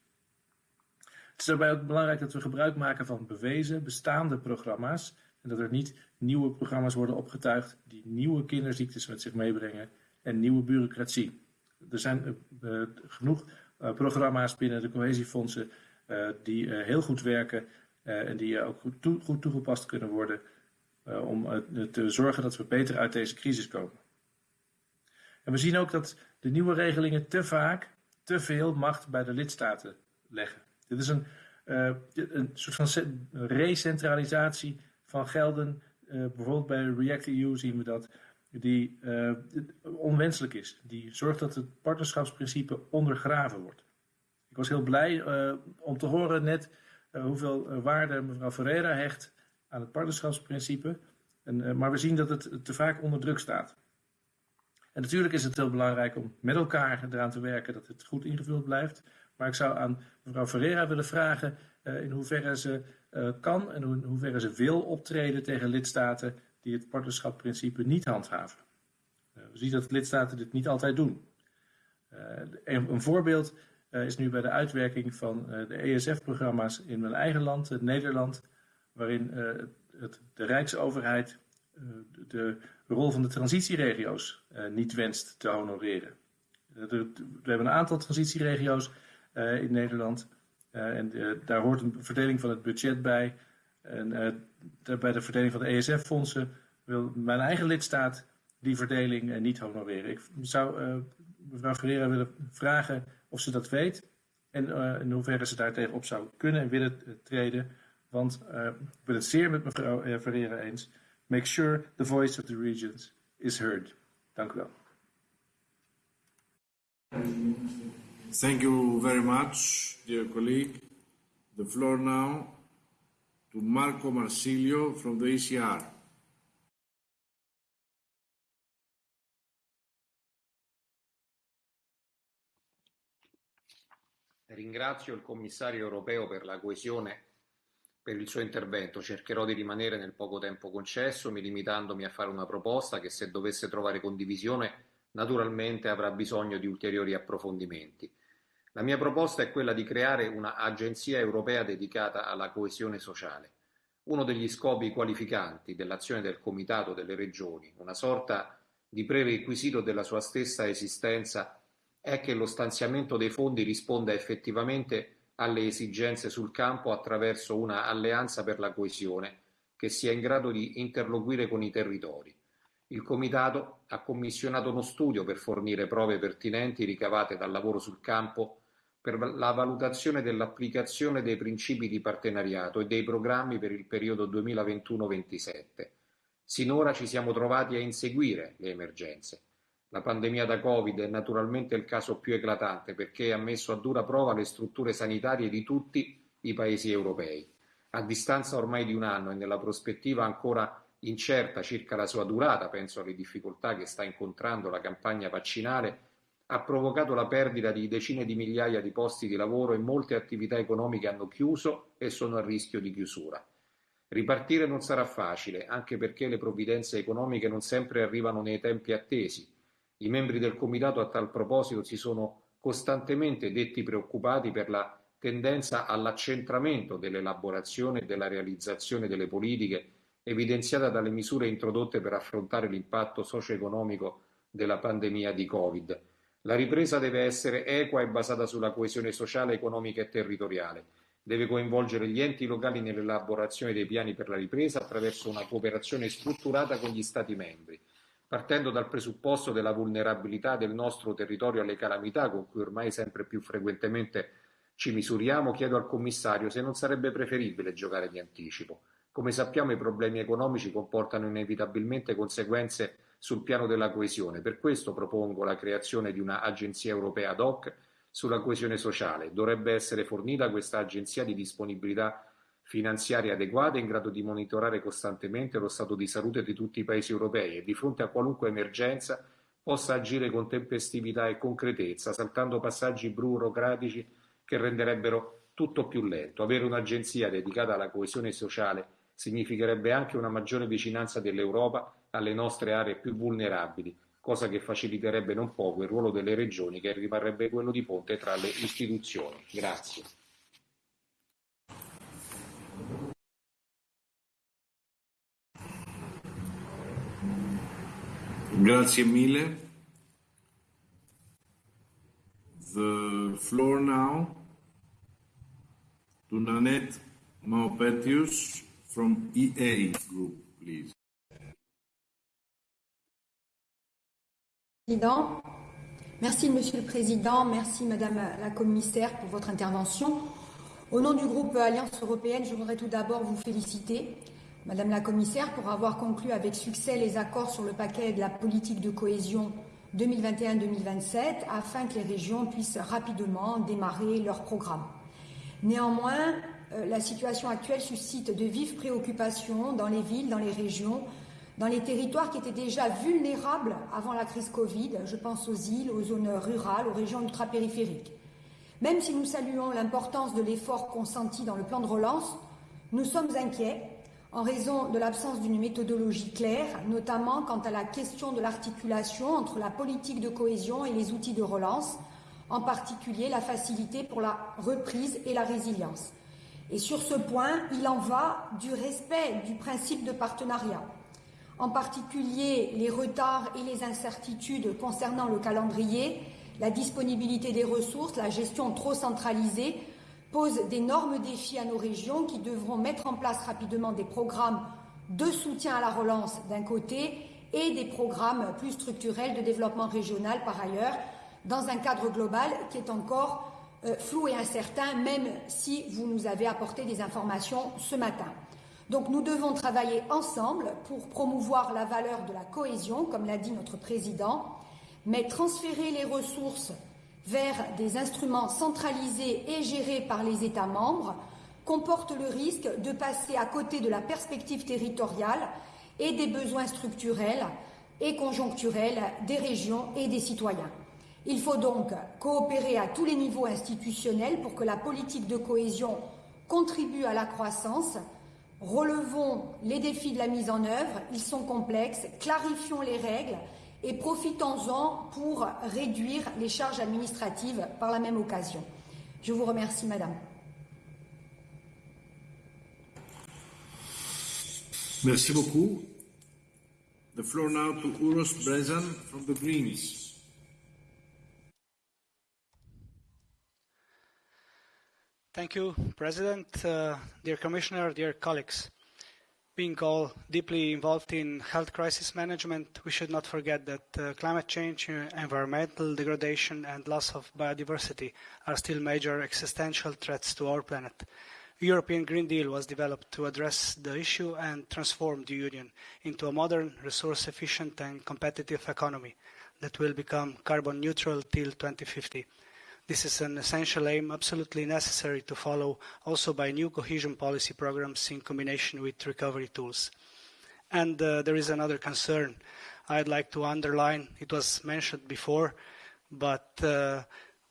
Het is daarbij ook belangrijk dat we gebruik maken van bewezen, bestaande programma's en dat er niet nieuwe programma's worden opgetuigd die nieuwe kinderziektes met zich meebrengen en nieuwe bureaucratie. Er zijn uh, genoeg uh, programma's binnen de cohesiefondsen die heel goed werken en die ook goed, goed toegepast kunnen worden uh, om te zorgen dat we beter uit deze crisis komen. En we zien ook dat de nieuwe regelingen te vaak te veel macht bij de lidstaten leggen. Dit is een, een soort van recentralisatie van gelden. bijvoorbeeld bij React EU zien we dat die onwenselijk is. Die zorgt dat het partnerschapsprincipe ondergraven wordt. Ik was heel blij om te horen net hoeveel waarde mevrouw Ferreira hecht aan het partnerschapsprincipe. En, uh, maar we zien dat het te vaak onder druk staat. En natuurlijk is het heel belangrijk om met elkaar eraan te werken dat het goed ingevuld blijft. Maar ik zou aan mevrouw Ferreira willen vragen in hoeverre ze kan en in hoeverre ze wil optreden tegen lidstaten die het partnerschapsprincipe niet handhaven. we zien dat lidstaten dit niet altijd doen. Een, voorbeeld is nu bij de uitwerking van de ESF-programma's in mijn eigen land, Nederland waarin het, de Rijksoverheid de rol van de transitieregio's niet wenst te honoreren. we hebben een aantal transitieregio's in Nederland en daar hoort een verdeling van het budget bij. En bij de verdeling van de ESF-fondsen wil mijn eigen lidstaat die verdeling niet honoreren. Ik zou mevrouw Ferreira willen vragen of ze dat weet en in hoeverre ze daar tegenop zou kunnen en willen treden. Want uh, ik ben het zeer met mevrouw Ferreira eens. Make sure the voice of the regions is heard. Dank u wel. Thank you very much, dear colleague. The floor now to Marco Marsilio from the ECR. Ringrazio il commissario europeo per la coesione per il suo intervento. Cercherò di rimanere nel poco tempo concesso, mi limitandomi a fare una proposta che se dovesse trovare condivisione naturalmente avrà bisogno di ulteriori approfondimenti. La mia proposta è quella di creare un'agenzia europea dedicata alla coesione sociale. Uno degli scopi qualificanti dell'azione del Comitato delle Regioni, una sorta di prerequisito della sua stessa esistenza, è che lo stanziamento dei fondi risponda effettivamente alle esigenze sul campo attraverso una alleanza per la coesione che sia in grado di interloquire con i territori. Il Comitato ha commissionato uno studio per fornire prove pertinenti ricavate dal lavoro sul campo per la valutazione dell'applicazione dei principi di partenariato e dei programmi per il periodo 2021-27. Sinora ci siamo trovati a inseguire le emergenze. La pandemia da Covid è naturalmente il caso più eclatante perché ha messo a dura prova le strutture sanitarie di tutti i paesi europei. A distanza ormai di un anno e nella prospettiva ancora incerta circa la sua durata, penso alle difficoltà che sta incontrando la campagna vaccinale, ha provocato la perdita di decine di migliaia di posti di lavoro e molte attività economiche hanno chiuso e sono a rischio di chiusura. Ripartire non sarà facile, anche perché le provvidenze economiche non sempre arrivano nei tempi attesi i membri del Comitato a tal proposito si sono costantemente detti preoccupati per la tendenza all'accentramento dell'elaborazione e della realizzazione delle politiche evidenziata dalle misure introdotte per affrontare l'impatto socio-economico della pandemia di Covid. La ripresa deve essere equa e basata sulla coesione sociale, economica e territoriale. Deve coinvolgere gli enti locali nell'elaborazione dei piani per la ripresa attraverso una cooperazione strutturata con gli Stati membri partendo dal presupposto della vulnerabilità del nostro territorio alle calamità con cui ormai sempre più frequentemente ci misuriamo, chiedo al commissario se non sarebbe preferibile giocare di anticipo, Come sappiamo i problemi economici comportano inevitabilmente conseguenze sul piano della coesione. Per questo propongo la creazione di una agenzia europea ad hoc sulla coesione sociale. Dovrebbe essere fornita questa agenzia di disponibilità finanziaria adeguata in grado di monitorare costantemente lo stato di salute di tutti i paesi europei e di fronte a qualunque emergenza possa agire con tempestività e concretezza, saltando passaggi burocratici che renderebbero tutto più lento. Avere un'agenzia dedicata alla coesione sociale significherebbe anche una maggiore vicinanza dell'Europa alle nostre aree più vulnerabili, cosa che faciliterebbe non poco il ruolo delle regioni che rimarrebbe quello di ponte tra le istituzioni. Grazie. Grazie mille. The floor now to Nanette Maupetius from EA Group, please. Président. Merci Monsieur le Président, merci Madame la Commissaire pour votre intervention. Au nom du groupe Alliance européenne, je voudrais tout d'abord vous féliciter, Madame la Commissaire, pour avoir conclu avec succès les accords sur le paquet de la politique de cohésion 2021-2027 afin que les régions puissent rapidement démarrer leur programme. Néanmoins, euh, la situation actuelle suscite de vives préoccupations dans les villes, dans les régions, dans les territoires qui étaient déjà vulnérables avant la crise Covid. Je pense aux îles, aux zones rurales, aux régions ultrapériphériques. Même si nous saluons l'importance de l'effort consenti dans le plan de relance, nous sommes inquiets en raison de l'absence d'une méthodologie claire, notamment quant à la question de l'articulation entre la politique de cohésion et les outils de relance, en particulier la facilité pour la reprise et la résilience. Et sur ce point, il en va du respect du principe de partenariat en particulier les retards et les incertitudes concernant le calendrier, la disponibilité des ressources, la gestion trop centralisée posent d'énormes défis à nos régions qui devront mettre en place rapidement des programmes de soutien à la relance d'un côté et des programmes plus structurels de développement régional par ailleurs, dans un cadre global qui est encore euh, flou et incertain, même si vous nous avez apporté des informations ce matin. Donc nous devons travailler ensemble pour promouvoir la valeur de la cohésion, comme l'a dit notre président, mais transférer les ressources vers des instruments centralisés et gérés par les États membres comporte le risque de passer à côté de la perspective territoriale et des besoins structurels et conjoncturels des régions et des citoyens. Il faut donc coopérer à tous les niveaux institutionnels pour que la politique de cohésion contribue à la croissance, Relevons les défis de la mise en œuvre, ils sont complexes, clarifions les règles et profitons-en pour réduire les charges administratives par la même occasion. Je vous remercie, Madame. Merci beaucoup. The floor now to Uros Brezan from the Greens. Thank you, President, uh, dear Commissioner, dear colleagues. Being all deeply involved in health crisis management, we should not forget that uh, climate change, uh, environmental degradation, and loss of biodiversity are still major existential threats to our planet. The European Green Deal was developed to address the issue and transform the Union into a modern, resource-efficient and competitive economy that will become carbon neutral till 2050. This is an essential aim absolutely necessary to follow also by new cohesion policy programs in combination with recovery tools. And uh, there is another concern I'd like to underline. It was mentioned before, but uh,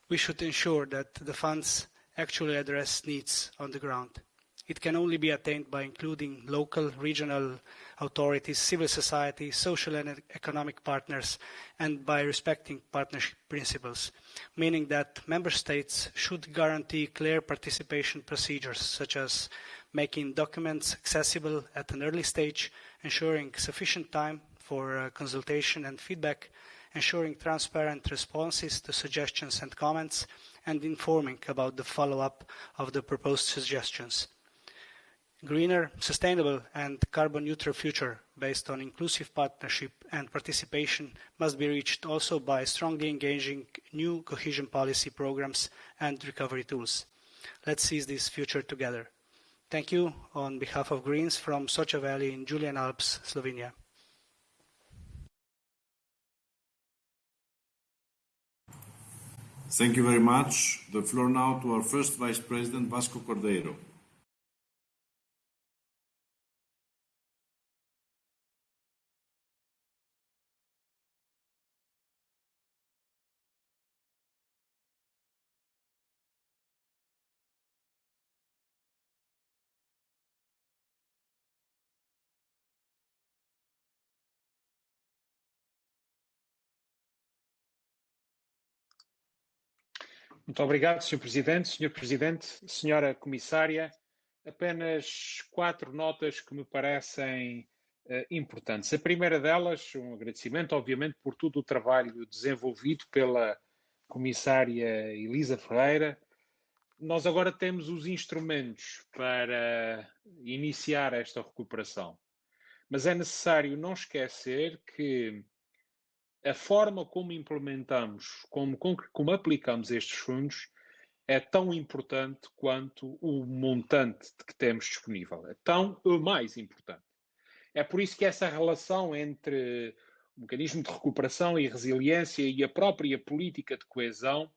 we should ensure that the funds actually address needs on the ground. It can only be attained by including local, regional authorities, civil society, social and economic partners, and by respecting partnership principles, meaning that member states should guarantee clear participation procedures, such as making documents accessible at an early stage, ensuring sufficient time for uh, consultation and feedback, ensuring transparent responses to suggestions and comments, and informing about the follow-up of the proposed suggestions greener, sustainable and carbon neutral future based on inclusive partnership and participation must be reached also by strongly engaging new cohesion policy programs and recovery tools. Let's seize this future together. Thank you on behalf of Greens from Socha Valley in Julian Alps, Slovenia. Thank you very much. The floor now to our first Vice President, Vasco Cordeiro. Muito obrigado, Sr. Presidente. Sr. Presidente, Sra. Comissária, apenas quatro notas que me parecem uh, importantes. A primeira delas, um agradecimento, obviamente, por todo o trabalho desenvolvido pela Comissária Elisa Ferreira. Nós agora temos os instrumentos para iniciar esta recuperação. Mas é necessário não esquecer que a forma como implementamos, como, como aplicamos estes fundos, é tão importante quanto o montante que temos disponível. É tão mais importante. É por isso que essa relação entre o mecanismo de recuperação e resiliência e a própria política de coesão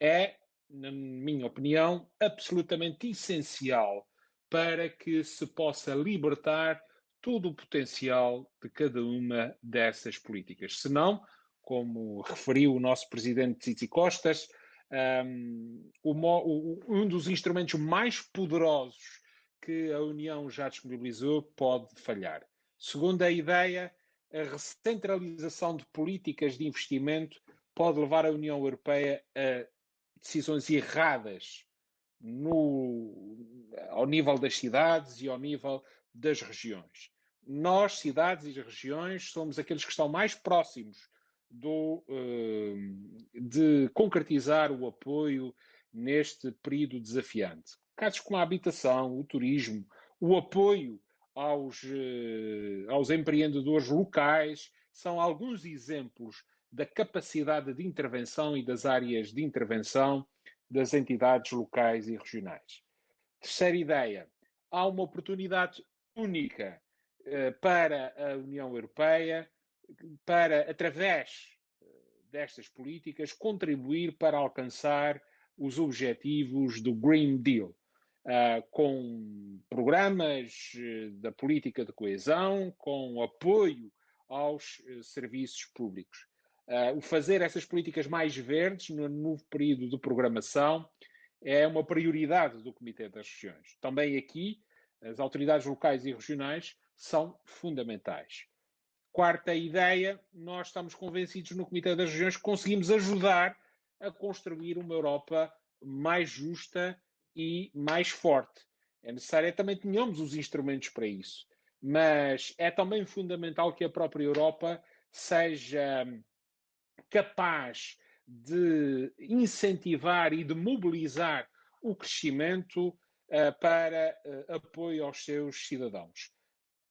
é, na minha opinião, absolutamente essencial para que se possa libertar todo o potencial de cada uma dessas políticas. Senão, como referiu o nosso presidente Titi Costas, um, um dos instrumentos mais poderosos que a União já disponibilizou pode falhar. Segundo a ideia, a recentralização de políticas de investimento pode levar a União Europeia a decisões erradas no, ao nível das cidades e ao nível das regiões. Nós, cidades e regiões, somos aqueles que estão mais próximos do, de concretizar o apoio neste período desafiante. Casos como a habitação, o turismo, o apoio aos, aos empreendedores locais são alguns exemplos da capacidade de intervenção e das áreas de intervenção das entidades locais e regionais. Terceira ideia: há uma oportunidade única para a União Europeia para, através destas políticas, contribuir para alcançar os objetivos do Green Deal, uh, com programas da política de coesão, com apoio aos uh, serviços públicos. Uh, fazer essas políticas mais verdes no novo período de programação é uma prioridade do Comitê das Regiões. Também aqui, as autoridades locais e regionais são fundamentais. Quarta ideia, nós estamos convencidos no Comitê das Regiões que conseguimos ajudar a construir uma Europa mais justa e mais forte. É necessário é também tenhamos os instrumentos para isso, mas é também fundamental que a própria Europa seja capaz de incentivar e de mobilizar o crescimento uh, para uh, apoio aos seus cidadãos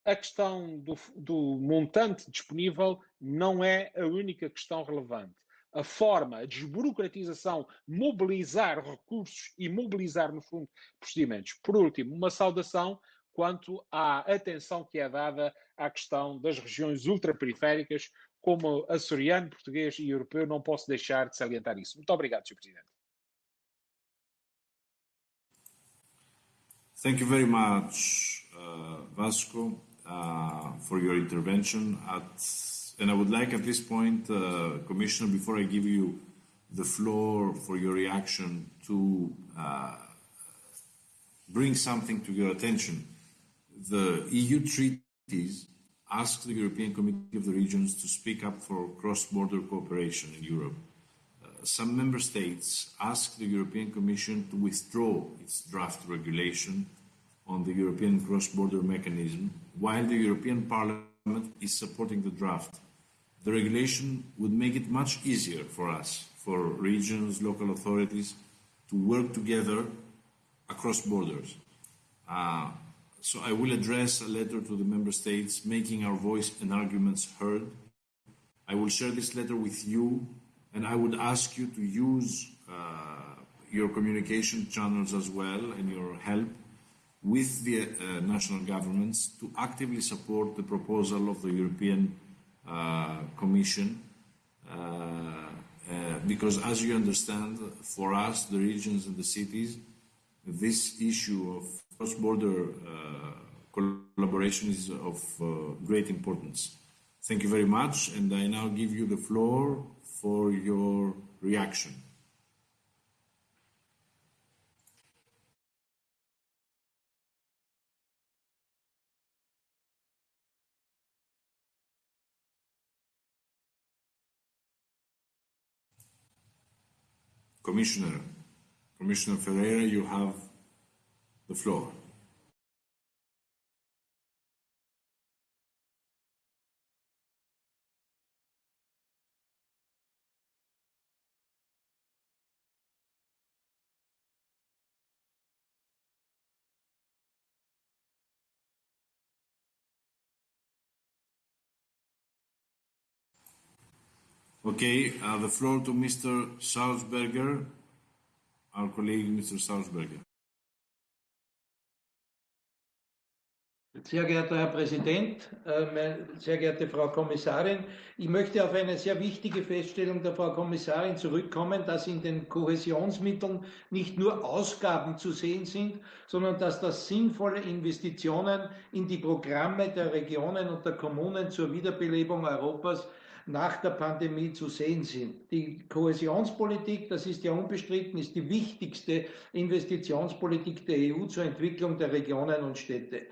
a questão do, do, montante disponível não é a única questão relevante. A forma, a desburocratização, mobilizar recursos e mobilizar, no fundo, procedimentos. Por último, uma saudação quanto à atenção que é dada à questão das regiões ultraperiféricas, como açoriano, português e europeu, não posso deixar de salientar isso. Muito obrigado, Sr. Presidente. Thank you very much, uh, Vasco. Uh, for your intervention. And I would like at this point, uh, Commissioner, before I give you the floor for your reaction, to uh, bring something to your attention. The EU treaties ask the European Committee of the Regions to speak up for cross-border cooperation in Europe. Some member states ask the European Commission to withdraw its draft regulation on the European cross-border mechanism, while the European Parliament is supporting the draft. The regulation would make it much easier for us, for regions, local authorities, to work together across borders. Uh, so I will address a letter to the member states, making our voice and arguments heard. I will share this letter with you, and I would ask you to use uh, your communication channels as well and your help with the uh, national governments to actively support the proposal of the European uh, Commission uh, uh, because as you understand, for us, the regions and the cities, this issue of cross-border collaboration is of great importance. Thank you very much, and I now give you the floor for your reaction. Commissioner, Commissioner Ferreira, you have the floor. Okay, uh, the floor to Mr. Salzberger, our colleague Mr. Salzberger. Sehr geehrter Herr Präsident, äh, sehr geehrte Frau Kommissarin, ich möchte auf eine sehr wichtige Feststellung der Frau Kommissarin zurückkommen, dass in den Kohäsionsmitteln nicht nur Ausgaben zu sehen sind, sondern dass das sinnvolle Investitionen in die Programme der Regionen und der Kommunen zur Wiederbelebung Europas nach der Pandemie zu sehen sind. Die Kohäsionspolitik, das ist ja unbestritten, ist die wichtigste Investitionspolitik der EU zur Entwicklung der Regionen und Städte.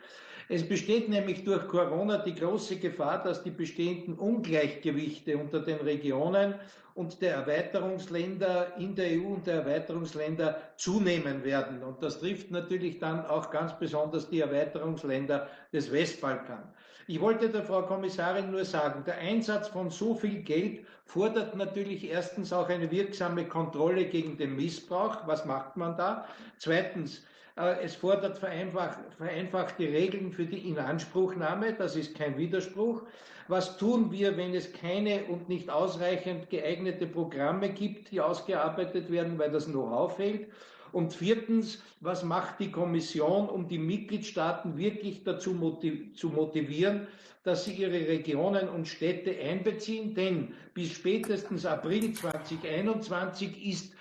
Es besteht nämlich durch Corona die große Gefahr, dass die bestehenden Ungleichgewichte unter den Regionen und der Erweiterungsländer in der EU und der Erweiterungsländer zunehmen werden. Und das trifft natürlich dann auch ganz besonders die Erweiterungsländer des Westbalkan. Ich wollte der Frau Kommissarin nur sagen, der Einsatz von so viel Geld fordert natürlich erstens auch eine wirksame Kontrolle gegen den Missbrauch. Was macht man da? Zweitens, äh, es fordert vereinfacht, vereinfachte Regeln für die Inanspruchnahme. Das ist kein Widerspruch. Was tun wir, wenn es keine und nicht ausreichend geeignete Programme gibt, die ausgearbeitet werden, weil das Know-how fehlt? Und viertens, was macht die Kommission, um die Mitgliedstaaten wirklich dazu motiv zu motivieren, dass sie ihre Regionen und Städte einbeziehen? Denn bis spätestens April 2021 ist,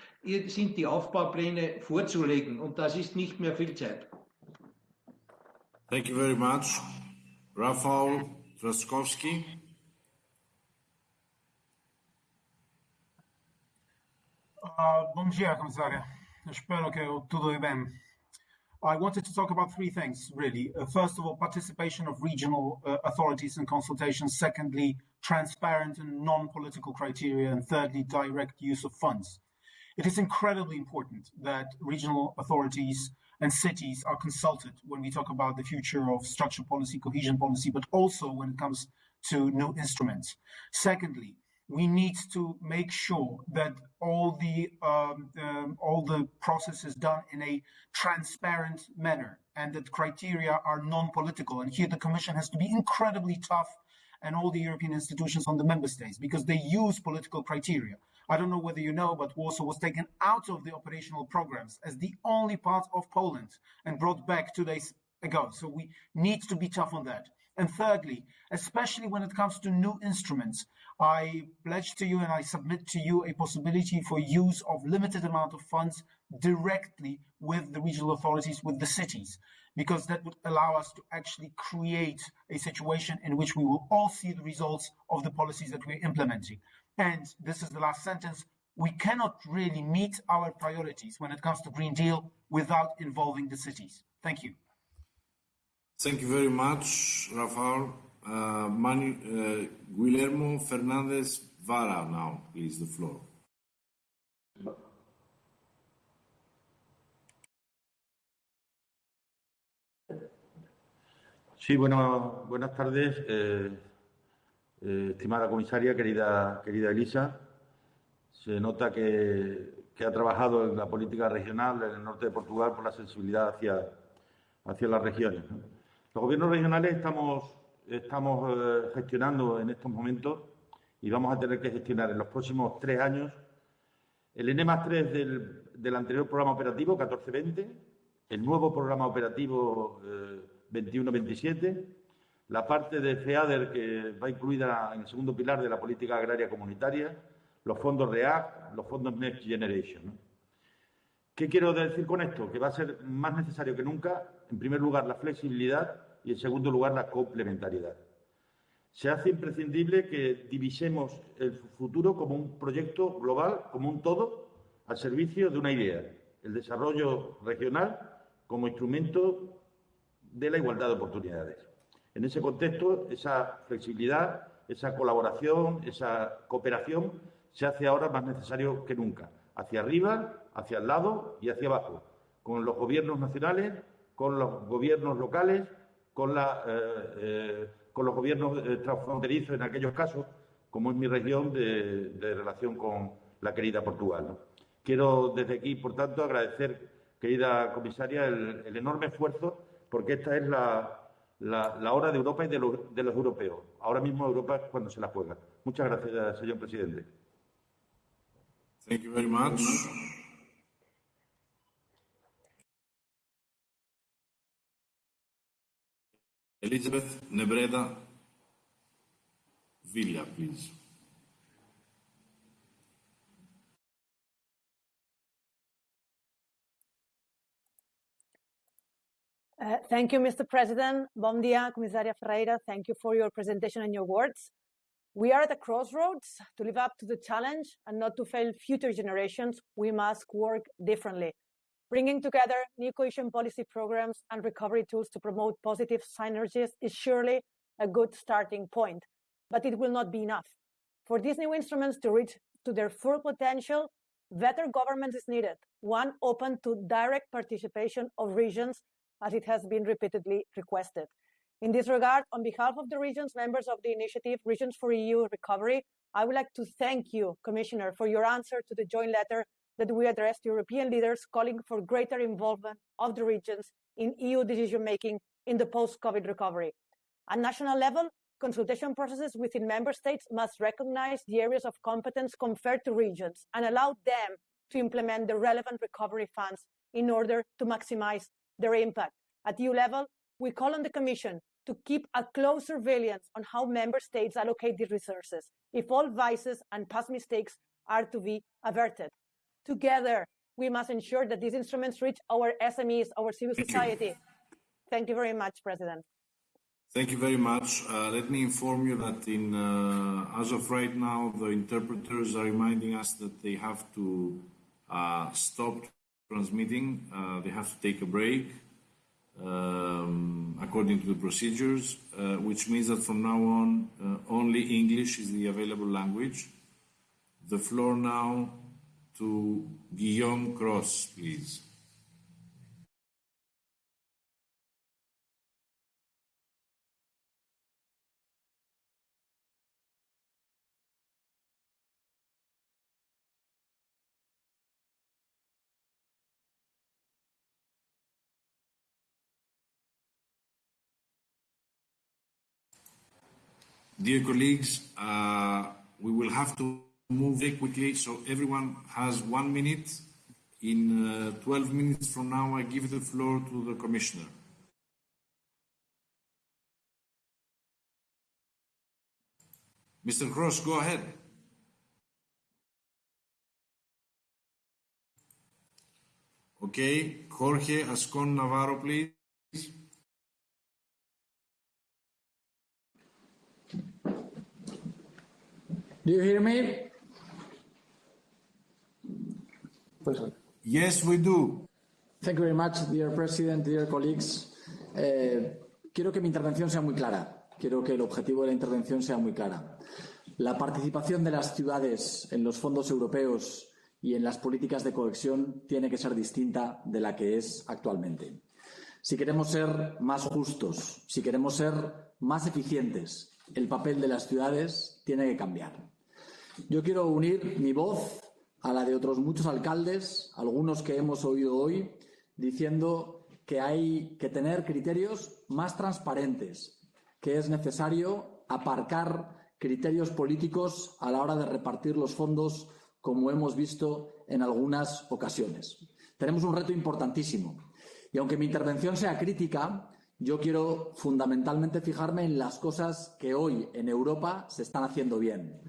sind die Aufbaupläne vorzulegen und das ist nicht mehr viel Zeit. Thank you very much. Rafał Trzaskowski. Uh, bom dia, comissária. Tudo bem. I wanted to talk about three things, really. Uh, first of all, participation of regional uh, authorities in consultations. Secondly, transparent and non-political criteria. And thirdly, direct use of funds. It is incredibly important that regional authorities and cities are consulted when we talk about the future of structural policy, cohesion policy, but also when it comes to new instruments. Secondly, we need to make sure that all the um, um, all the process is done in a transparent manner and that criteria are non-political. And here the Commission has to be incredibly tough and all the European institutions on the member states because they use political criteria. I don't know whether you know, but Warsaw was taken out of the operational programs as the only part of Poland and brought back two days ago. So we need to be tough on that. And thirdly, especially when it comes to new instruments, I pledge to you and I submit to you a possibility for use of limited amount of funds directly with the regional authorities, with the cities, because that would allow us to actually create a situation in which we will all see the results of the policies that we're implementing. And this is the last sentence. We cannot really meet our priorities when it comes to Green Deal without involving the cities. Thank you. Thank you very much, Rafael. Uh, Manu, uh, Guillermo Fernandez Vara now, please, the floor. Sí, bueno, buenas tardes, eh, eh, estimada comisaria, querida, querida Elisa. Se nota que, que, ha trabajado en la política regional en el norte de Portugal por la sensibilidad hacia, hacia las regiones. Los gobiernos regionales estamos, estamos eh, gestionando en estos momentos y vamos a tener que gestionar en los próximos tres años el N más 3 del, del anterior programa operativo, 1420, el nuevo programa operativo 21-27, eh, la parte de FEADER que va incluida en el segundo pilar de la política agraria comunitaria, los fondos REACT, los fondos Next Generation. ¿Qué quiero decir con esto? Que va a ser más necesario que nunca, en primer lugar, la flexibilidad y, en segundo lugar, la complementariedad. Se hace imprescindible que divisemos el futuro como un proyecto global, como un todo, al servicio de una idea, el desarrollo regional como instrumento de la igualdad de oportunidades. En ese contexto, esa flexibilidad, esa colaboración, esa cooperación se hace ahora más necesario que nunca, hacia arriba, hacia el lado y hacia abajo, con los gobiernos nacionales, con los gobiernos locales, con, la, eh, eh, con los gobiernos eh, transfronterizos en aquellos casos, como es mi región de, relación con la querida Portugal. Quiero desde aquí, por tanto, agradecer, querida comisaria, el, enorme esfuerzo, porque esta es la, la, hora de Europa y de, de los europeos. Ahora mismo Europa es cuando se la juega. Muchas gracias, señor presidente. Thank you very much. Elizabeth Nebreda Villa, please. Uh, thank you, Mr. President. Bom dia, Comissária Ferreira. Thank you for your presentation and your words. We are at a crossroads. To live up to the challenge and not to fail future generations, we must work differently. Bringing together new cohesion policy programs and recovery tools to promote positive synergies is surely a good starting point, but it will not be enough. For these new instruments to reach to their full potential, better government is needed, one open to direct participation of regions as it has been repeatedly requested. In this regard, on behalf of the regions members of the initiative Regions for EU Recovery, I would like to thank you, Commissioner, for your answer to the joint letter that we addressed European leaders calling for greater involvement of the regions in EU decision making in the post-COVID recovery. At national level, consultation processes within member states must recognize the areas of competence conferred to regions and allow them to implement the relevant recovery funds in order to maximize their impact. At EU level, we call on the Commission to keep a close surveillance on how member states allocate these resources if all vices and past mistakes are to be averted. Together, we must ensure that these instruments reach our SMEs, our civil society. Thank you very much, President. Thank you very much. Uh, let me inform you that in, uh, as of right now, the interpreters are reminding us that they have to uh, stop transmitting. Uh, they have to take a break um, according to the procedures, uh, which means that from now on, uh, only English is the available language. The floor now to Guillaume Cros, please. Dear colleagues, uh, we will have to move quickly, so everyone has one minute. In uh, 12 minutes from now, I give the floor to the Commissioner. Mr. Cros, go ahead. Okay, Jorge Azcón Navarro, please. Do you hear me? Yes, we do. Thank you very much, dear President, dear colleagues. Eh, quiero que mi intervención sea muy clara. Quiero que el objetivo de la intervención sea muy clara. La participación de las ciudades en los fondos europeos y en las políticas de cohesión tiene que ser distinta de la que es actualmente. Si queremos ser más justos, si queremos ser más eficientes, el papel de las ciudades tiene que cambiar. Yo quiero unir mi voz a la de otros muchos alcaldes, algunos que hemos oído hoy, diciendo que hay que tener criterios más transparentes, que es necesario aparcar criterios políticos a la hora de repartir los fondos, como hemos visto en algunas ocasiones. Tenemos un reto importantísimo Y aunque mi intervención sea crítica, yo quiero fundamentalmente fijarme en las cosas que hoy en Europa se están haciendo bien.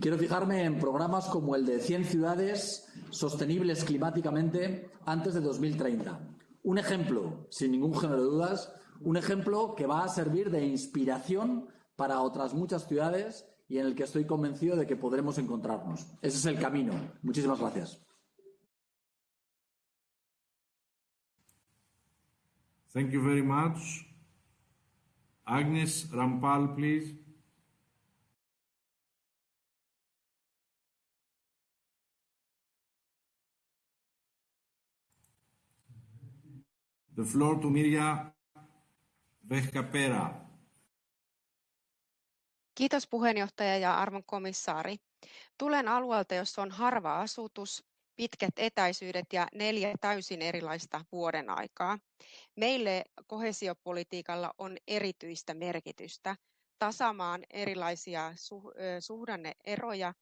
Quiero fijarme en programas como el de 100 ciudades sostenibles climáticamente antes de 2030. Un ejemplo, sin ningún género de dudas, un ejemplo que va a servir de inspiración para otras muchas ciudades y en el que estoy convencido de que podremos encontrarnos. Ese es el camino. Muchísimas gracias. Thank you very much. Agnes Rampal, please. The floor to Mirja Vehkaperä. Kiitos puheenjohtaja ja arvon komissaari. Tulen alueelta, jossa on harva asutus, pitkät etäisyydet ja neljä täysin erilaista vuodenaikaa. Meille koheesiopolitiikalla on erityistä merkitystä tasaamaan erilaisia suhdanneeroja,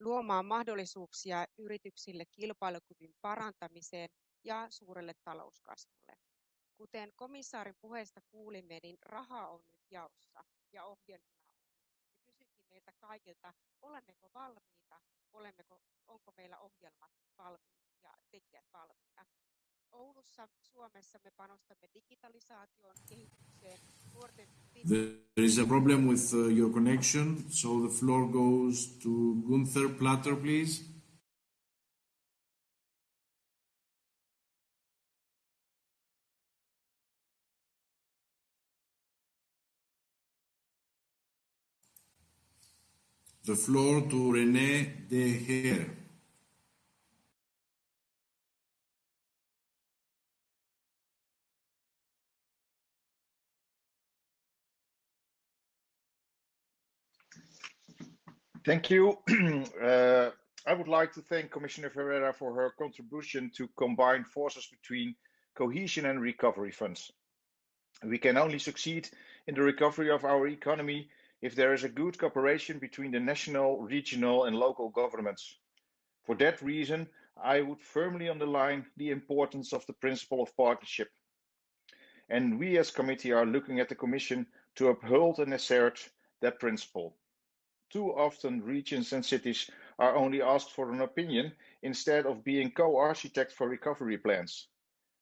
luomaan mahdollisuuksia yrityksille kilpailukyvyn parantamiseen ja suurelle talouskasvulle. Kuten komissaarin puheesta kuulimme, niin rahaa on nyt jaossa ja ohjelmia meiltä kaikilta, olemmeko valmiita, olemmeko, onko meillä ohjelmat valmiit ja tekijät valmiita. Oulussa, Suomessa me panostamme digitalisaatioon, kehitykseen. There is a problem with uh, your connection, so the floor goes to Gunther Platter, please. The floor to René De Geer. Thank you. (clears throat) uh, I would like to thank Commissioner Ferreira for her contribution to combine forces between cohesion and recovery funds. We can only succeed in the recovery of our economy if there is a good cooperation between the national, regional and local governments. For that reason, I would firmly underline the importance of the principle of partnership. And we as committee are looking at the Commission to uphold and assert that principle. Too often regions and cities are only asked for an opinion instead of being co-architect for recovery plans.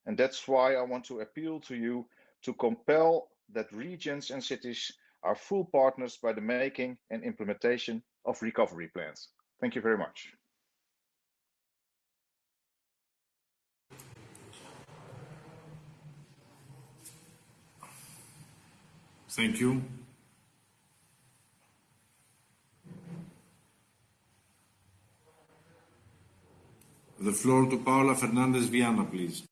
And that's why I want to appeal to you to compel that regions and cities are full partners by the making and implementation of recovery plans. Thank you very much. Thank you. The floor to Paula Fernández Viaña, please.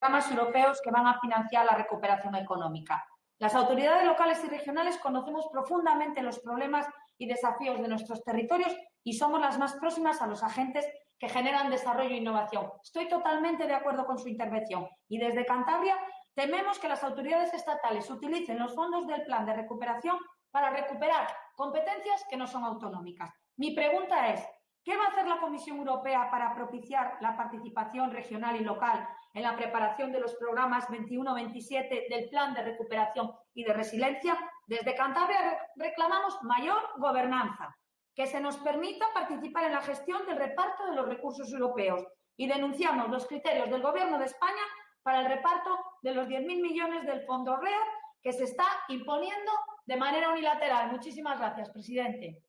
Programas europeos que van a financiar la recuperación económica. Las autoridades locales y regionales conocemos profundamente los problemas y desafíos de nuestros territorios y somos las más próximas a los agentes que generan desarrollo e innovación. Estoy totalmente de acuerdo con su intervención y desde Cantabria tememos que las autoridades estatales utilicen los fondos del plan de recuperación para recuperar competencias que no son autonómicas. Mi pregunta es, ¿qué va a hacer la Comisión Europea para propiciar la participación regional y local en la preparación de los programas 21-27 del Plan de Recuperación y de Resiliencia? Desde Cantabria reclamamos mayor gobernanza, que se nos permita participar en la gestión del reparto de los recursos europeos y denunciamos los criterios del Gobierno de España para el reparto de los 10.000 millones del Fondo READ que se está imponiendo de manera unilateral. Muchísimas gracias, presidente.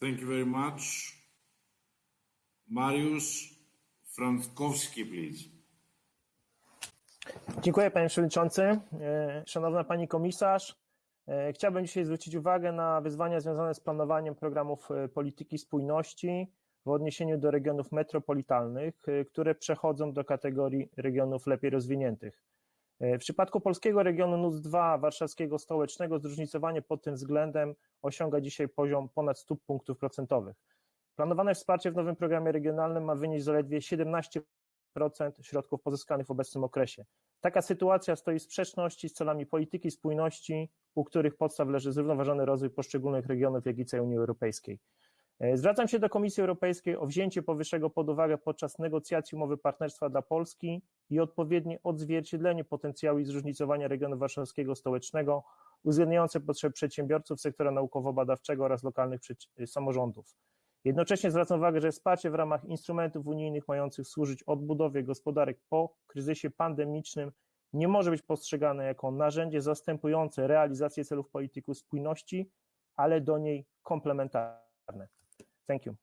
Thank you. Mariusz Frankowski, please. Dziękuję panie przewodniczący. E, Szanowna pani komisarz, e, chciałbym dzisiaj zwrócić uwagę na wyzwania związane z planowaniem programów e, polityki spójności w odniesieniu do regionów metropolitalnych, które przechodzą do kategorii regionów lepiej rozwiniętych. W przypadku polskiego regionu NUC 2 warszawskiego stołecznego zróżnicowanie pod tym względem osiąga dzisiaj poziom ponad 100 punktów procentowych. Planowane wsparcie w nowym programie regionalnym ma wynieść zaledwie 17 środków pozyskanych w obecnym okresie. Taka sytuacja stoi w sprzeczności z celami polityki spójności, u których podstaw leży zrównoważony rozwój poszczególnych regionów, jak i całej Unii Europejskiej. Zwracam się do Komisji Europejskiej o wzięcie powyższego pod uwagę podczas negocjacji umowy partnerstwa dla Polski i odpowiednie odzwierciedlenie potencjału i zróżnicowania regionu warszawskiego stołecznego, uwzględniające potrzeby przedsiębiorców, sektora naukowo-badawczego oraz lokalnych samorządów. Jednocześnie zwracam uwagę, że wsparcie w ramach instrumentów unijnych mających służyć odbudowie gospodarek po kryzysie pandemicznym nie może być postrzegane jako narzędzie zastępujące realizację celów polityki spójności, ale do niej komplementarne. Thank you.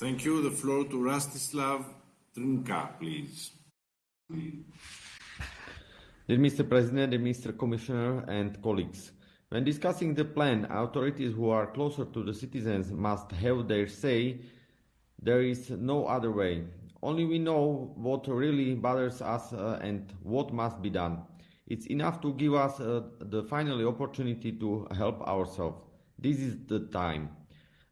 Thank you. The floor to Rastislav Trinka, please. Dear Mr. President, dear Mr. Commissioner and colleagues, when discussing the plan, authorities who are closer to the citizens must have their say. There is no other way. Only we know what really bothers us uh, and what must be done. It's enough to give us uh, the final opportunity to help ourselves. This is the time.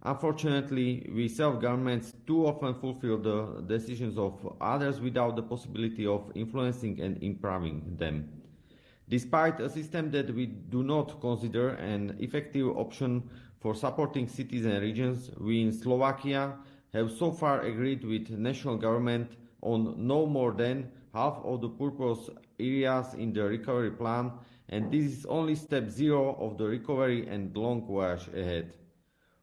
Unfortunately, we self-governments too often fulfill the decisions of others without the possibility of influencing and improving them. Despite a system that we do not consider an effective option for supporting cities and regions, we in Slovakia have so far agreed with national government on no more than half of the purpose areas in the recovery plan, and this is only step zero of the recovery and long voyage ahead.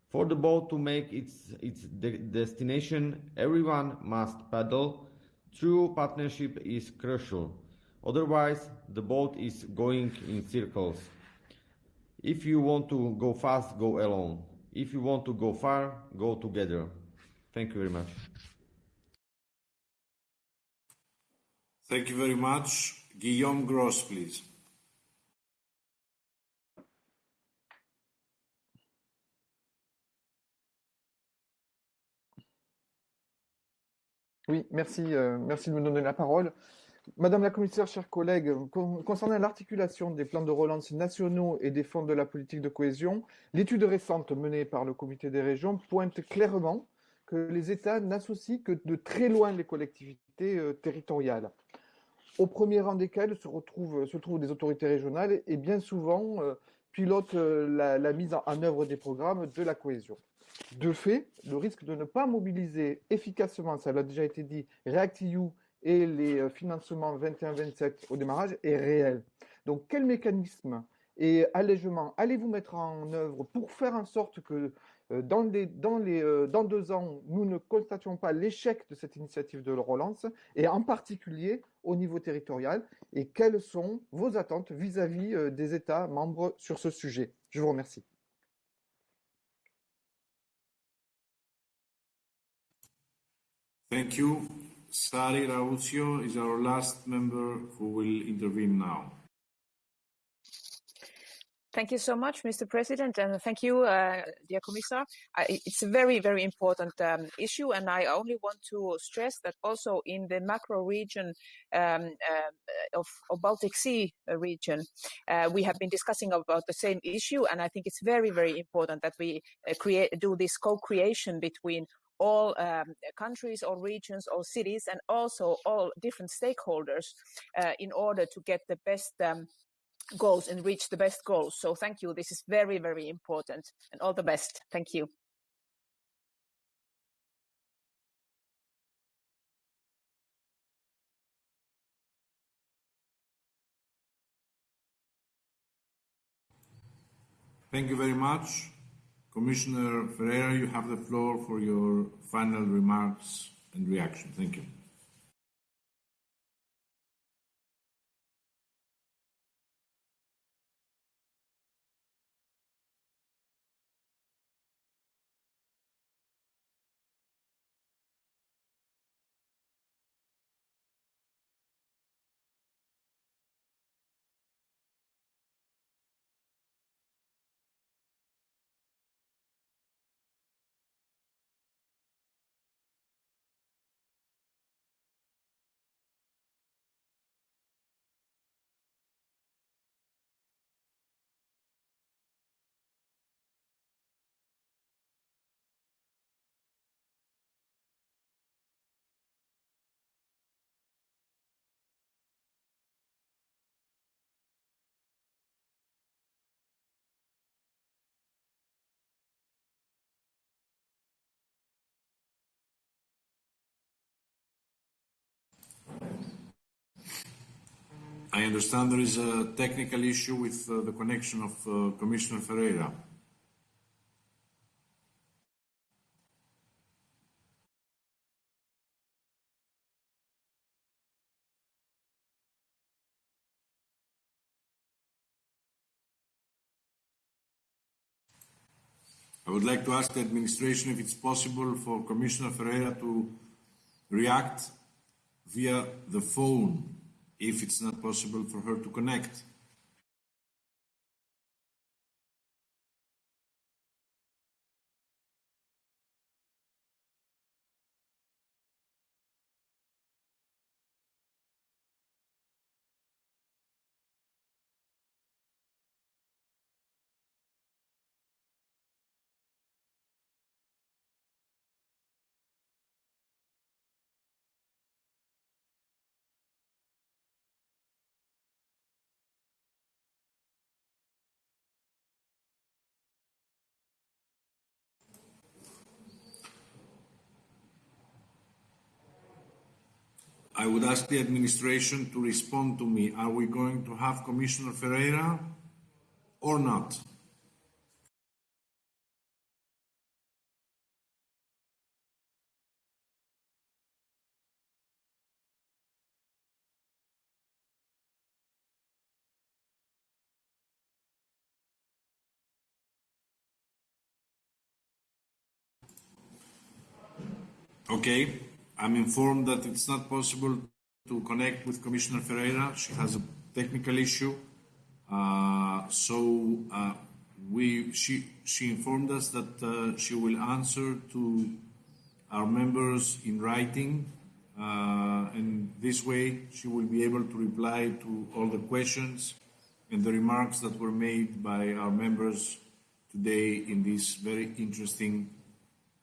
For the boat to make its, its de destination, everyone must paddle. True partnership is crucial. Otherwise, the boat is going in circles. If you want to go fast, go alone. If you want to go far, go together. Thank you very much. Thank you very much. Guillaume Cros, please. Oui, merci, euh, merci de me donner la parole. Madame la commissaire, chers collègues, con concernant l'articulation des plans de relance nationaux et des fonds de la politique de cohésion, l'étude récente menée par le comité des régions pointe clairement que les États n'associent que de très loin les collectivités euh, territoriales. Au premier rang desquelles se, retrouvent, se trouvent des autorités régionales et bien souvent euh, pilotent euh, la, mise en, en œuvre des programmes de la cohésion. De fait, le risque de ne pas mobiliser efficacement, ça l'a déjà été dit, REACT-EU et les financements 21-27 au démarrage est réel. Donc, quel mécanisme et allègement allez-vous mettre en œuvre pour faire en sorte que dans, les, dans, les, dans deux ans, nous ne constations pas l'échec de cette initiative de relance, et en particulier au niveau territorial, et quelles sont vos attentes vis-à-vis -vis des États membres sur ce sujet? Je vous remercie. Thank. Sari Rautio is our last member who will intervene now. Thank you so much, Mr. President, and thank you, uh, dear Commissar. It's a very, very important um, issue, and I only want to stress that also in the macro region um, uh, of, of, Baltic Sea region, uh, we have been discussing about the same issue, and I think it's very, very important that we create do this co-creation between all um, countries or regions or cities and also all different stakeholders uh, in order to get the best um, goals and reach the best goals. So thank you. This is very, very important and all the best. Thank you. Thank you very much. Commissioner Ferreira, you have the floor for your final remarks and reaction. Thank you. I understand there is a technical issue with uh, the connection of uh, Commissioner Ferreira. I would like to ask the administration if it's possible for Commissioner Ferreira to react via the phone if it's not possible for her to connect. I would ask the administration to respond to me. Are we going to have Commissioner Ferreira or not? Okay, I'm informed that it's not possible to connect with Commissioner Ferreira. She has a technical issue. Uh, so uh, we, she, she informed us that uh, she will answer to our members in writing. Uh, and this way she will be able to reply to all the questions and the remarks that were made by our members today in this very interesting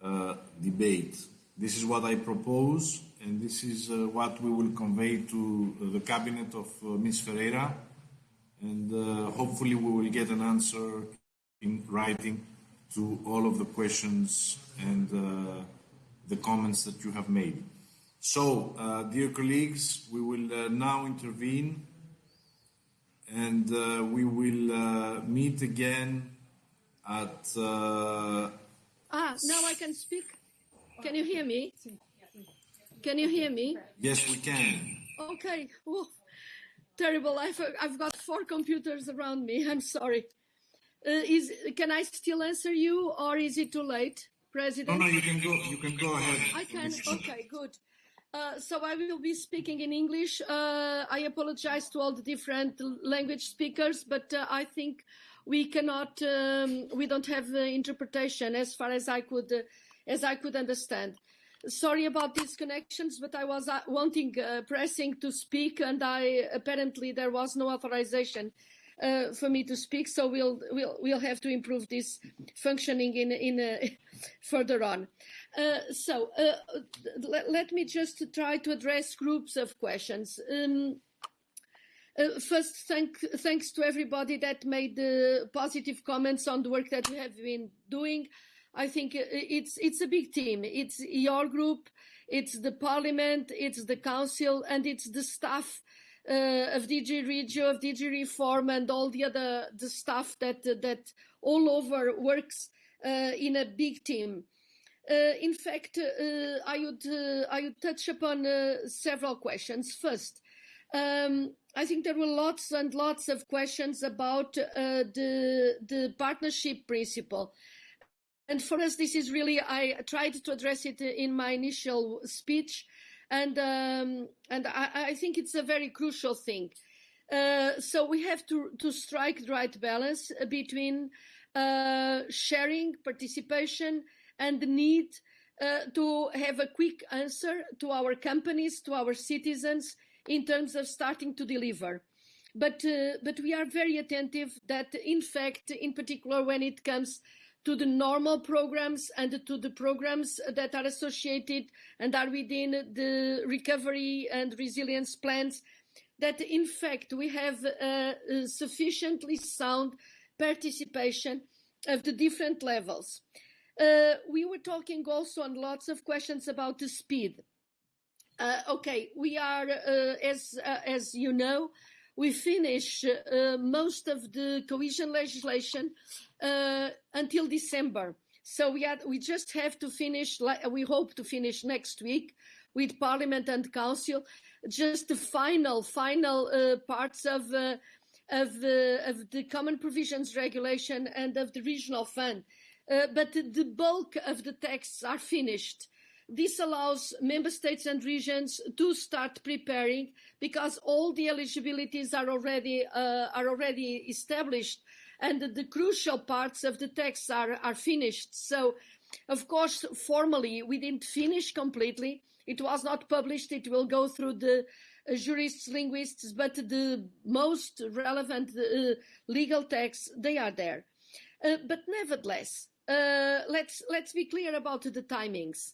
uh, debate. This is what I propose, and this is uh, what we will convey to uh, the cabinet of uh, Ms. Ferreira, and uh, hopefully we will get an answer in writing to all of the questions and uh, the comments that you have made. So, dear colleagues, we will now intervene, and we will meet again at. ah, now I can speak. Can you hear me? Can you hear me? Yes, we can. Okay. Oh, terrible. I've, I've got four computers around me. I'm sorry. Uh, is can I still answer you, or is it too late, President? No, no, you can go. You can go ahead. I can. Okay, good. Uh, so I will be speaking in English. Uh, I apologize to all the different language speakers, but uh, I think we cannot. Um, we don't have interpretation as far as I could as I could understand. Sorry about these connections, but I was uh, wanting, uh, pressing to speak, and I apparently there was no authorization uh, for me to speak. So we'll we'll we'll have to improve this functioning in in (laughs) further on. so let, let me just try to address groups of questions. Um, uh, first, thank, thanks to everybody that made the positive comments on the work that we have been doing. I think it's it's a big team. It's your group, it's the parliament, it's the council, and it's the staff uh, of DG Regio, of DG Reform, and all the other the staff that that all over works uh, in a big team. Uh, in fact, uh, I would uh, I would touch upon uh, several questions. First, um, I think there were lots and lots of questions about the the partnership principle and for us, this is really, I tried to address it in my initial speech, and, um, and I, I, think it's a very crucial thing. Uh, so we have to, to strike the right balance between uh, sharing, participation, and the need uh, to have a quick answer to our companies, to our citizens, in terms of starting to deliver. But, uh, but we are very attentive that, in fact, in particular when it comes to the normal programs and to the programs that are associated and are within the recovery and resilience plans, that in fact we have a sufficiently sound participation of the different levels. Uh, we were talking also on lots of questions about the speed. Uh, okay, we are, uh, as, as you know, we finish uh, most of the cohesion legislation uh, until December. So we had, we just have to finish. We hope to finish next week with Parliament and Council, just the final final uh, parts of uh, of the of the Common Provisions Regulation and of the Regional Fund. Uh, but the bulk of the texts are finished. This allows member states and regions to start preparing because all the eligibilities are already uh, are already established and the crucial parts of the text are, are finished. So, of course, formally we didn't finish completely. It was not published. It will go through the uh, jurists, linguists, but the most relevant uh, legal texts, they are there. Uh, but nevertheless, uh, let's let's be clear about the timings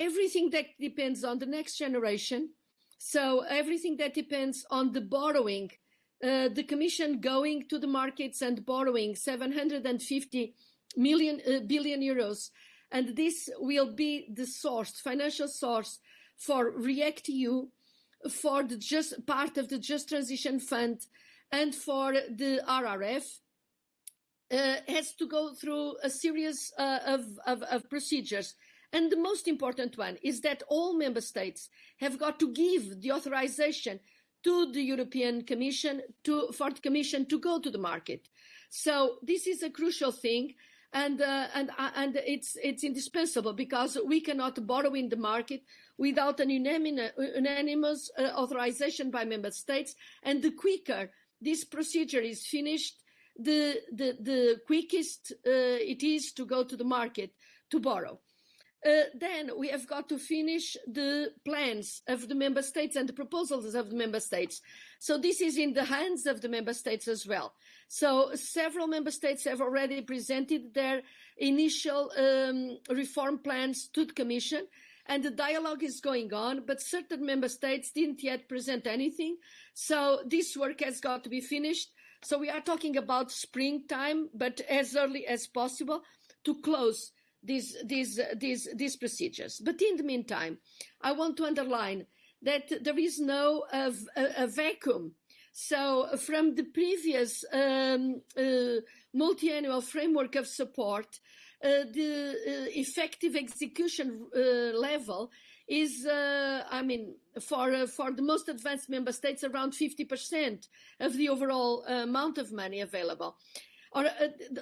everything that depends on the next generation. So everything that depends on the borrowing, uh, the Commission going to the markets and borrowing 750 million uh, billion euros, and this will be the source, financial source for React EU, for the just part of the Just Transition Fund, and for the RRF. Uh, has to go through a series uh, of, of, of procedures and the most important one is that all member states have got to give the authorization to the European Commission to, for the Commission to go to the market. So this is a crucial thing, and uh, and uh, and it's it's indispensable because we cannot borrow in the market without an unanimous uh, authorization by member states. And the quicker this procedure is finished, the the the quickest uh, it is to go to the market to borrow. Uh, then we have got to finish the plans of the member states and the proposals of the member states. So this is in the hands of the member states as well. So several member states have already presented their initial um, reform plans to the Commission and the dialogue is going on, but certain member states didn't yet present anything. So this work has got to be finished. So we are talking about springtime, but as early as possible to close these, these, these, these procedures. But in the meantime, I want to underline that there is no uh, a, a vacuum. So from the previous um, uh, multi-annual framework of support, uh, the uh, effective execution uh, level is, I mean, for for the most advanced member states, around 50% of the overall amount of money available. Or, uh,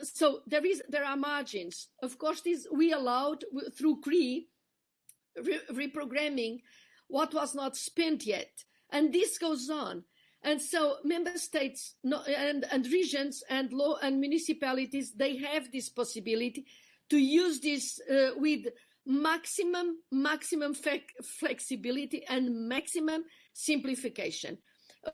so there is there are margins. Of course, this we allowed through re reprogramming what was not spent yet, and this goes on. And so member states and, and regions and law and municipalities they have this possibility to use this uh, with maximum maximum flexibility and maximum simplification.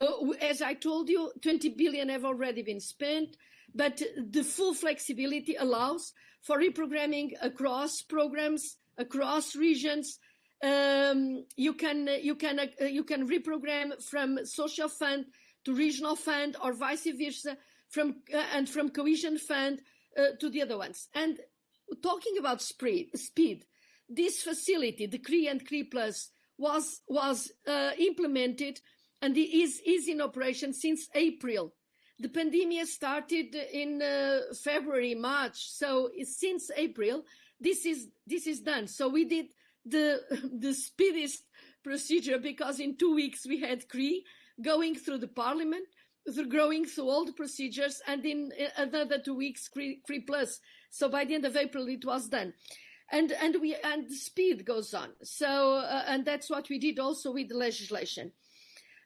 Uh, as I told you, 20 billion have already been spent but the full flexibility allows for reprogramming across programs, across regions. Um, you can you can uh, you can reprogram from social fund to regional fund or vice versa, from uh, and from cohesion fund uh, to the other ones. And talking about speed, speed, this facility, the CRII and CRII Plus, was was uh, implemented and is is in operation since April the pandemic started in uh, February, March. So since April, this is this is done. So we did the (laughs) the speediest procedure because in two weeks we had CRII going through the parliament, through growing through all the procedures, and in uh, another two weeks CRII plus. So by the end of April it was done. And, and we and the speed goes on. So uh, and that's what we did also with the legislation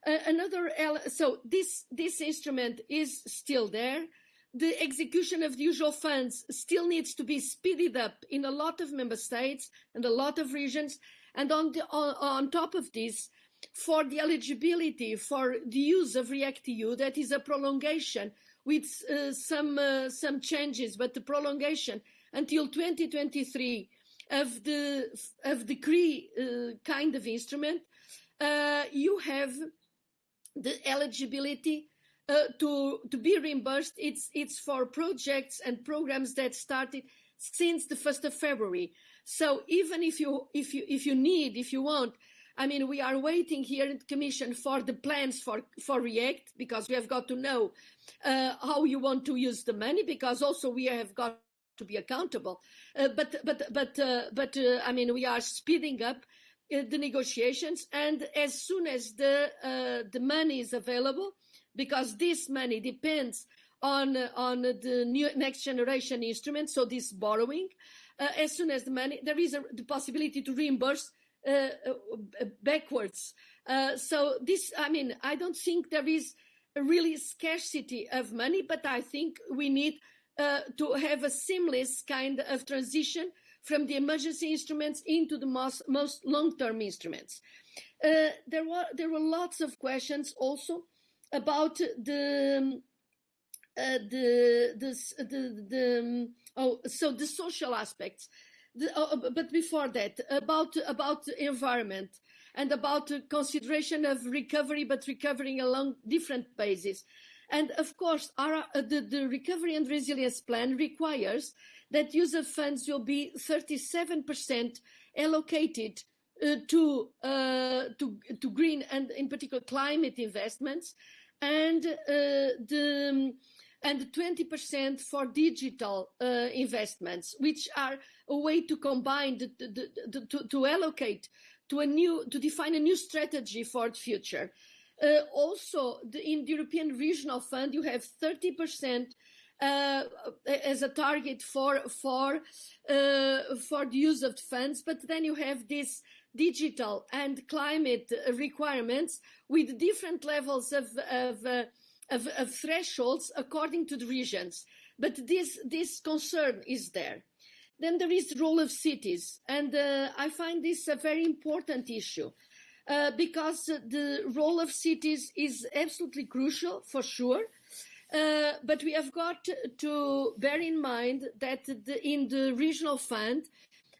another so this this instrument is still there. The execution of the usual funds still needs to be speeded up in a lot of member states and a lot of regions. And on the, on, on top of this for the eligibility for the use of react eu that is a prolongation with uh, some uh, some changes but the prolongation until 2023 of the of the CRII uh, kind of instrument uh, you have the eligibility uh, to to be reimbursed it's it's for projects and programs that started since the 1st of February so even if you if you if you need if you want I mean, we are waiting here in the Commission for the plans for, for REACT because we have got to know uh, how you want to use the money because also we have got to be accountable. Uh, but but but uh, but uh, I mean, we are speeding up the negotiations, and as soon as the uh, the money is available, because this money depends on on the new next generation instrument, so this borrowing. as soon as the money, there is a, the possibility to reimburse uh, uh, backwards. Uh, so this, I mean, I don't think there is a really scarcity of money, but I think we need to have a seamless kind of transition from the emergency instruments into the most, most long-term instruments. Uh, there were there were lots of questions also about the uh, the, the the the oh so the social aspects the, uh, but before that, about about environment and about consideration of recovery, but recovering along different bases. And of course, our, uh, the, the recovery and resilience plan requires that user funds will be 37% allocated uh, to, uh, to, to green and in particular climate investments and uh, the and 20% for digital uh, investments, which are a way to combine, the, the, the, to, to, allocate to a new, to define a new strategy for the future. Uh, also, in the European Regional Fund, you have 30% uh, as a target for for uh, for the use of funds, but then you have this digital and climate requirements with different levels of, of uh, of, of thresholds according to the regions. But this, this concern is there. Then there is the role of cities, and uh, I find this a very important issue. Uh, because the role of cities is absolutely crucial for sure. Uh, but we have got to bear in mind that the, in the regional fund,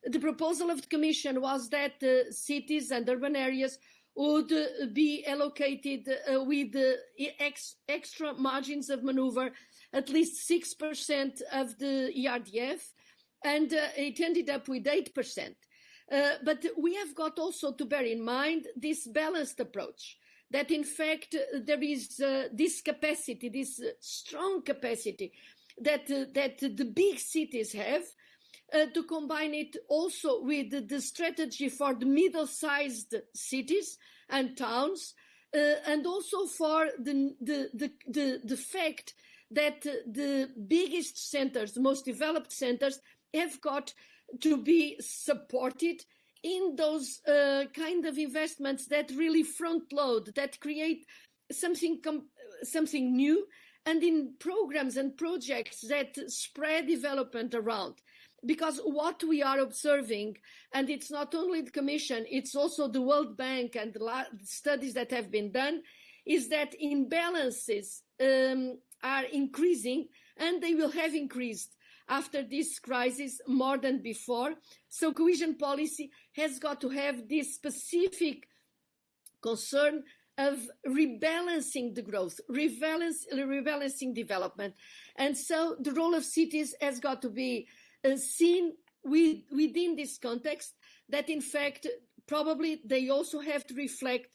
the proposal of the Commission was that cities and urban areas would be allocated uh, with ex extra margins of maneuver, at least 6% of the ERDF, and uh, it ended up with 8%. Uh, but we have got also to bear in mind this balanced approach that in fact there is uh, this capacity, this uh, strong capacity that uh, that the big cities have uh, to combine it also with the, strategy for the middle-sized cities and towns, uh, and also for the, the, the, the, the fact that uh, the biggest centers, the most developed centers, have got to be supported in those uh, kind of investments that really front load, that create something something new, and in programs and projects that spread development around because what we are observing, and it's not only the Commission, it's also the World Bank and the studies that have been done, is that imbalances um, are increasing and they will have increased after this crisis more than before. So cohesion policy has got to have this specific concern of rebalancing the growth, rebalance, rebalancing development. And so the role of cities has got to be uh, seen with, within this context that in fact probably they also have to reflect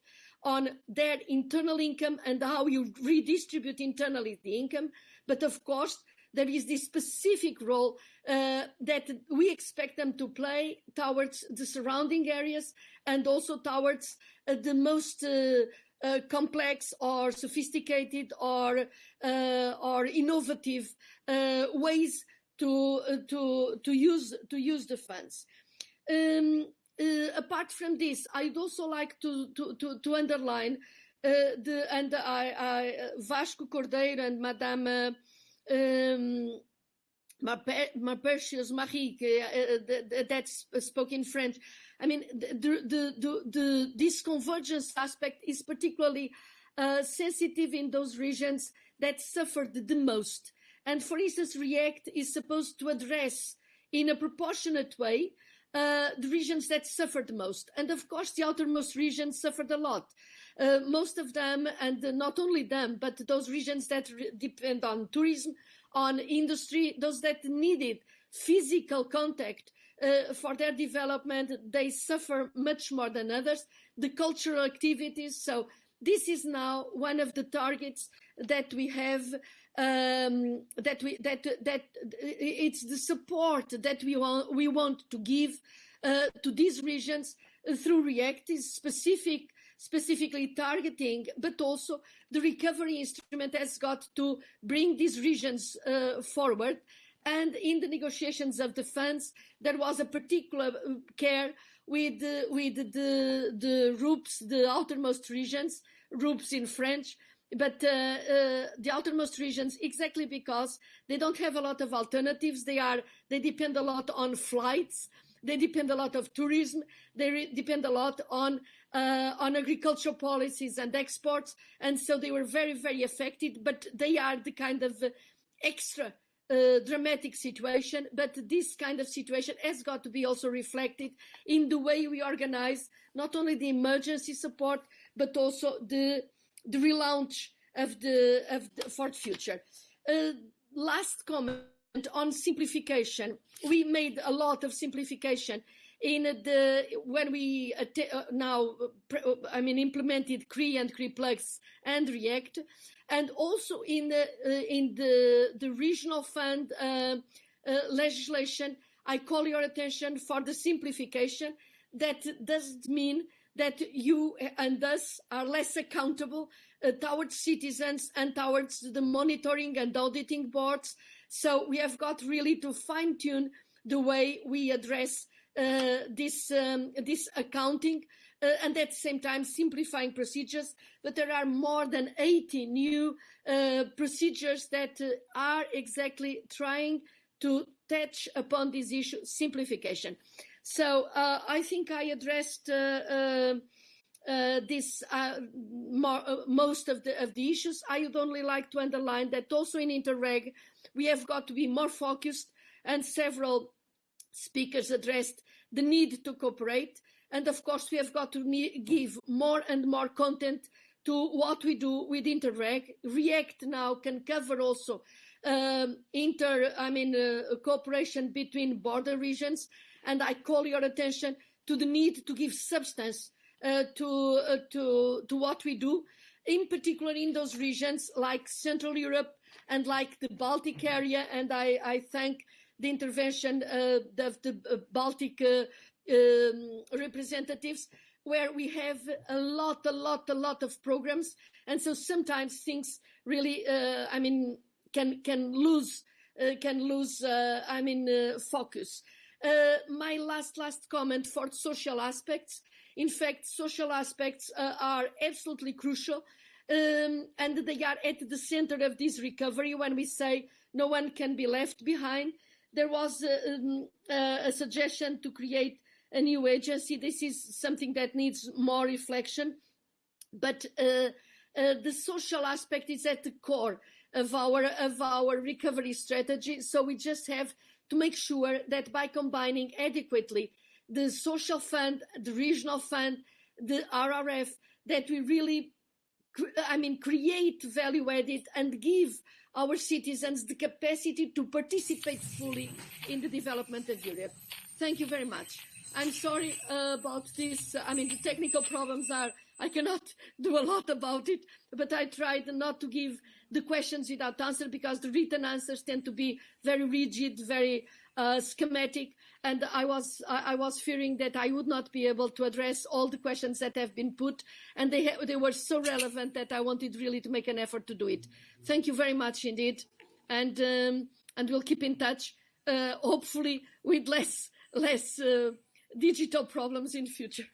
on their internal income and how you redistribute internally the income. But of course, there is this specific role uh, that we expect them to play towards the surrounding areas and also towards uh, the most uh, uh complex or sophisticated or uh, or innovative uh, ways to to to use to use the funds. Um, apart from this, I'd also like to to to, to underline the and I, I Vasco Cordeiro and Madame uh, um, Marie, uh, that spoke in French. I mean, the, the, the, the, this convergence aspect is particularly uh, sensitive in those regions that suffered the most and for instance, REACT is supposed to address in a proportionate way uh, the regions that suffered the most. And of course, the outermost regions suffered a lot. Uh, most of them, and not only them, but those regions that depend on tourism, on industry, those that needed physical contact uh, for their development, they suffer much more than others. the cultural activities. So this is now one of the targets that we have um, that we that that it's the support that we want we want to give uh, to these regions through react is specific specifically targeting but also the recovery instrument has got to bring these regions uh, forward. And in the negotiations of the funds there was a particular care with uh, with the the RUPs the outermost regions RUPs in French but uh, uh, the outermost regions exactly because they don't have a lot of alternatives. They are they depend a lot on flights they depend a lot of tourism. They depend a lot on uh, on agricultural policies and exports. And so they were very very affected but they are the kind of extra uh, dramatic situation. But this kind of situation has got to be also reflected in the way we organize not only the emergency support but also the the relaunch of the of the, for the future. Uh, last comment on simplification. We made a lot of simplification in the when we uh, now uh, I mean implemented CRII and CRII Plus and React, and also in the uh, in the the regional fund uh, legislation. I call your attention for the simplification. That doesn't mean that you and us are less accountable uh, towards citizens and towards the monitoring and auditing boards. So we have got really to fine tune the way we address uh, this, um, this accounting uh, and at the same time simplifying procedures. But there are more than 80 new uh, procedures that uh, are exactly trying to touch upon this issue, simplification. So uh, I think I addressed uh, uh, uh this more, most of the of the issues. I would only like to underline that also in Interreg we have got to be more focused, and several speakers addressed the need to cooperate. And of course, we have got to give more and more content to what we do with Interreg. React now can cover also um, inter, I mean, uh, cooperation between border regions and I call your attention to the need to give substance uh, to, uh, to, to what we do, in particular in those regions like Central Europe and like the Baltic area. And I, I thank the intervention uh, of the uh, Baltic uh, um, representatives where we have a lot, a lot, a lot of programs. And so sometimes things really, uh, I mean, can, can lose, can lose, I mean, focus. Uh, my last last comment for social aspects. In fact, social aspects uh, are absolutely crucial, um, and they are at the center of this recovery. When we say no one can be left behind, there was a, um, a suggestion to create a new agency. This is something that needs more reflection, but uh, uh, the social aspect is at the core of our of our recovery strategy. So we just have to make sure that by combining adequately the social fund, the regional fund, the RRF, that we really, I mean, create value added and give our citizens the capacity to participate fully in the development of Europe. Thank you very much. I'm sorry uh, about this. I mean, the technical problems are, I cannot (laughs) do a lot about it, but I tried not to give the questions without answer because the written answers tend to be very rigid, very uh, schematic, and I was I was fearing that I would not be able to address all the questions that have been put, and they they were so relevant that I wanted really to make an effort to do it. Thank you very much indeed, and um, and we'll keep in touch, uh, hopefully with less less uh, digital problems in future.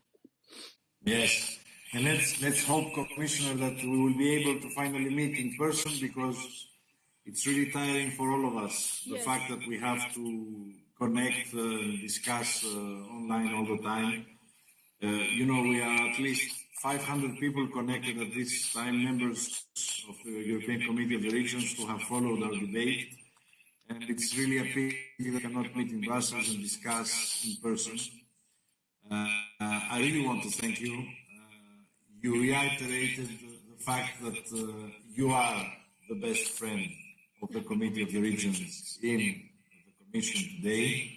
Yes. And let's let's hope, Commissioner, that we will be able to finally meet in person because it's really tiring for all of us. The Yes. fact that we have to connect, uh, discuss uh, online all the time. Uh, you know, we are at least 500 people connected at this time, members of the European Committee of the Regions who have followed our debate. And it's really a pity we cannot meet in Brussels and discuss in person. Uh, uh, I really want to thank you. You reiterated the, fact that uh, you are the best friend of the Committee of the Regions in the Commission today.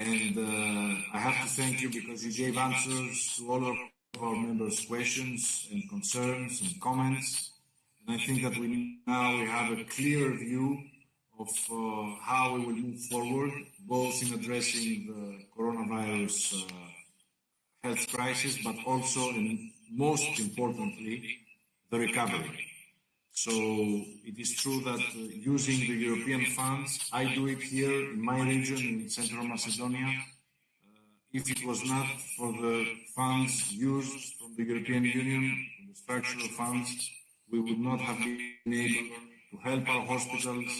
And uh, I have to thank you because you gave answers to all of our members' questions and concerns and comments. And I think that we now we have a clear view of uh, how we will move forward, both in addressing the coronavirus uh, health crisis, but also, and most importantly, the recovery. So it is true that uh, using the European funds, I do it here in my region in Central Macedonia. Uh, if it was not for the funds used from the European Union, the structural funds, we would not have been able to help our hospitals,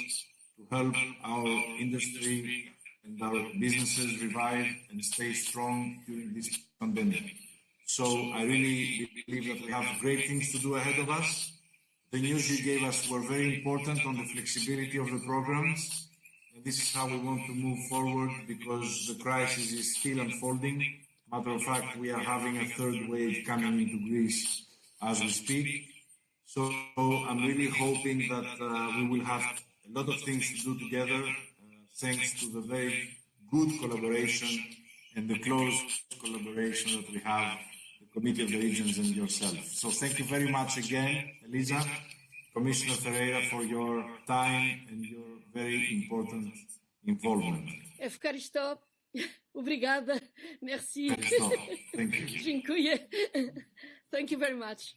to help our industry and our businesses revive and stay strong during this pandemic. So I really believe that we have great things to do ahead of us. The news you gave us were very important on the flexibility of the programs. And this is how we want to move forward because the crisis is still unfolding. Matter of fact, we are having a third wave coming into Greece as we speak. So I'm really hoping that uh, we will have a lot of things to do together, uh, thanks to the very good collaboration and the close collaboration that we have Committee of the Regions and yourself. So thank you very much again, Elisa, Commissioner Ferreira, for your time and your very important involvement. Ευχαριστώ. (laughs) Obrigada. (laughs) Merci. Ευχαριστώ. Thank you. Dziękuję. (laughs) Thank you very much.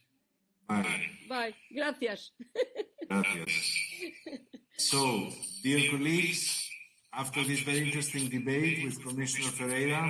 Bye. Bye. Gracias. Gracias. So, dear colleagues, after this very interesting debate with Commissioner Ferreira,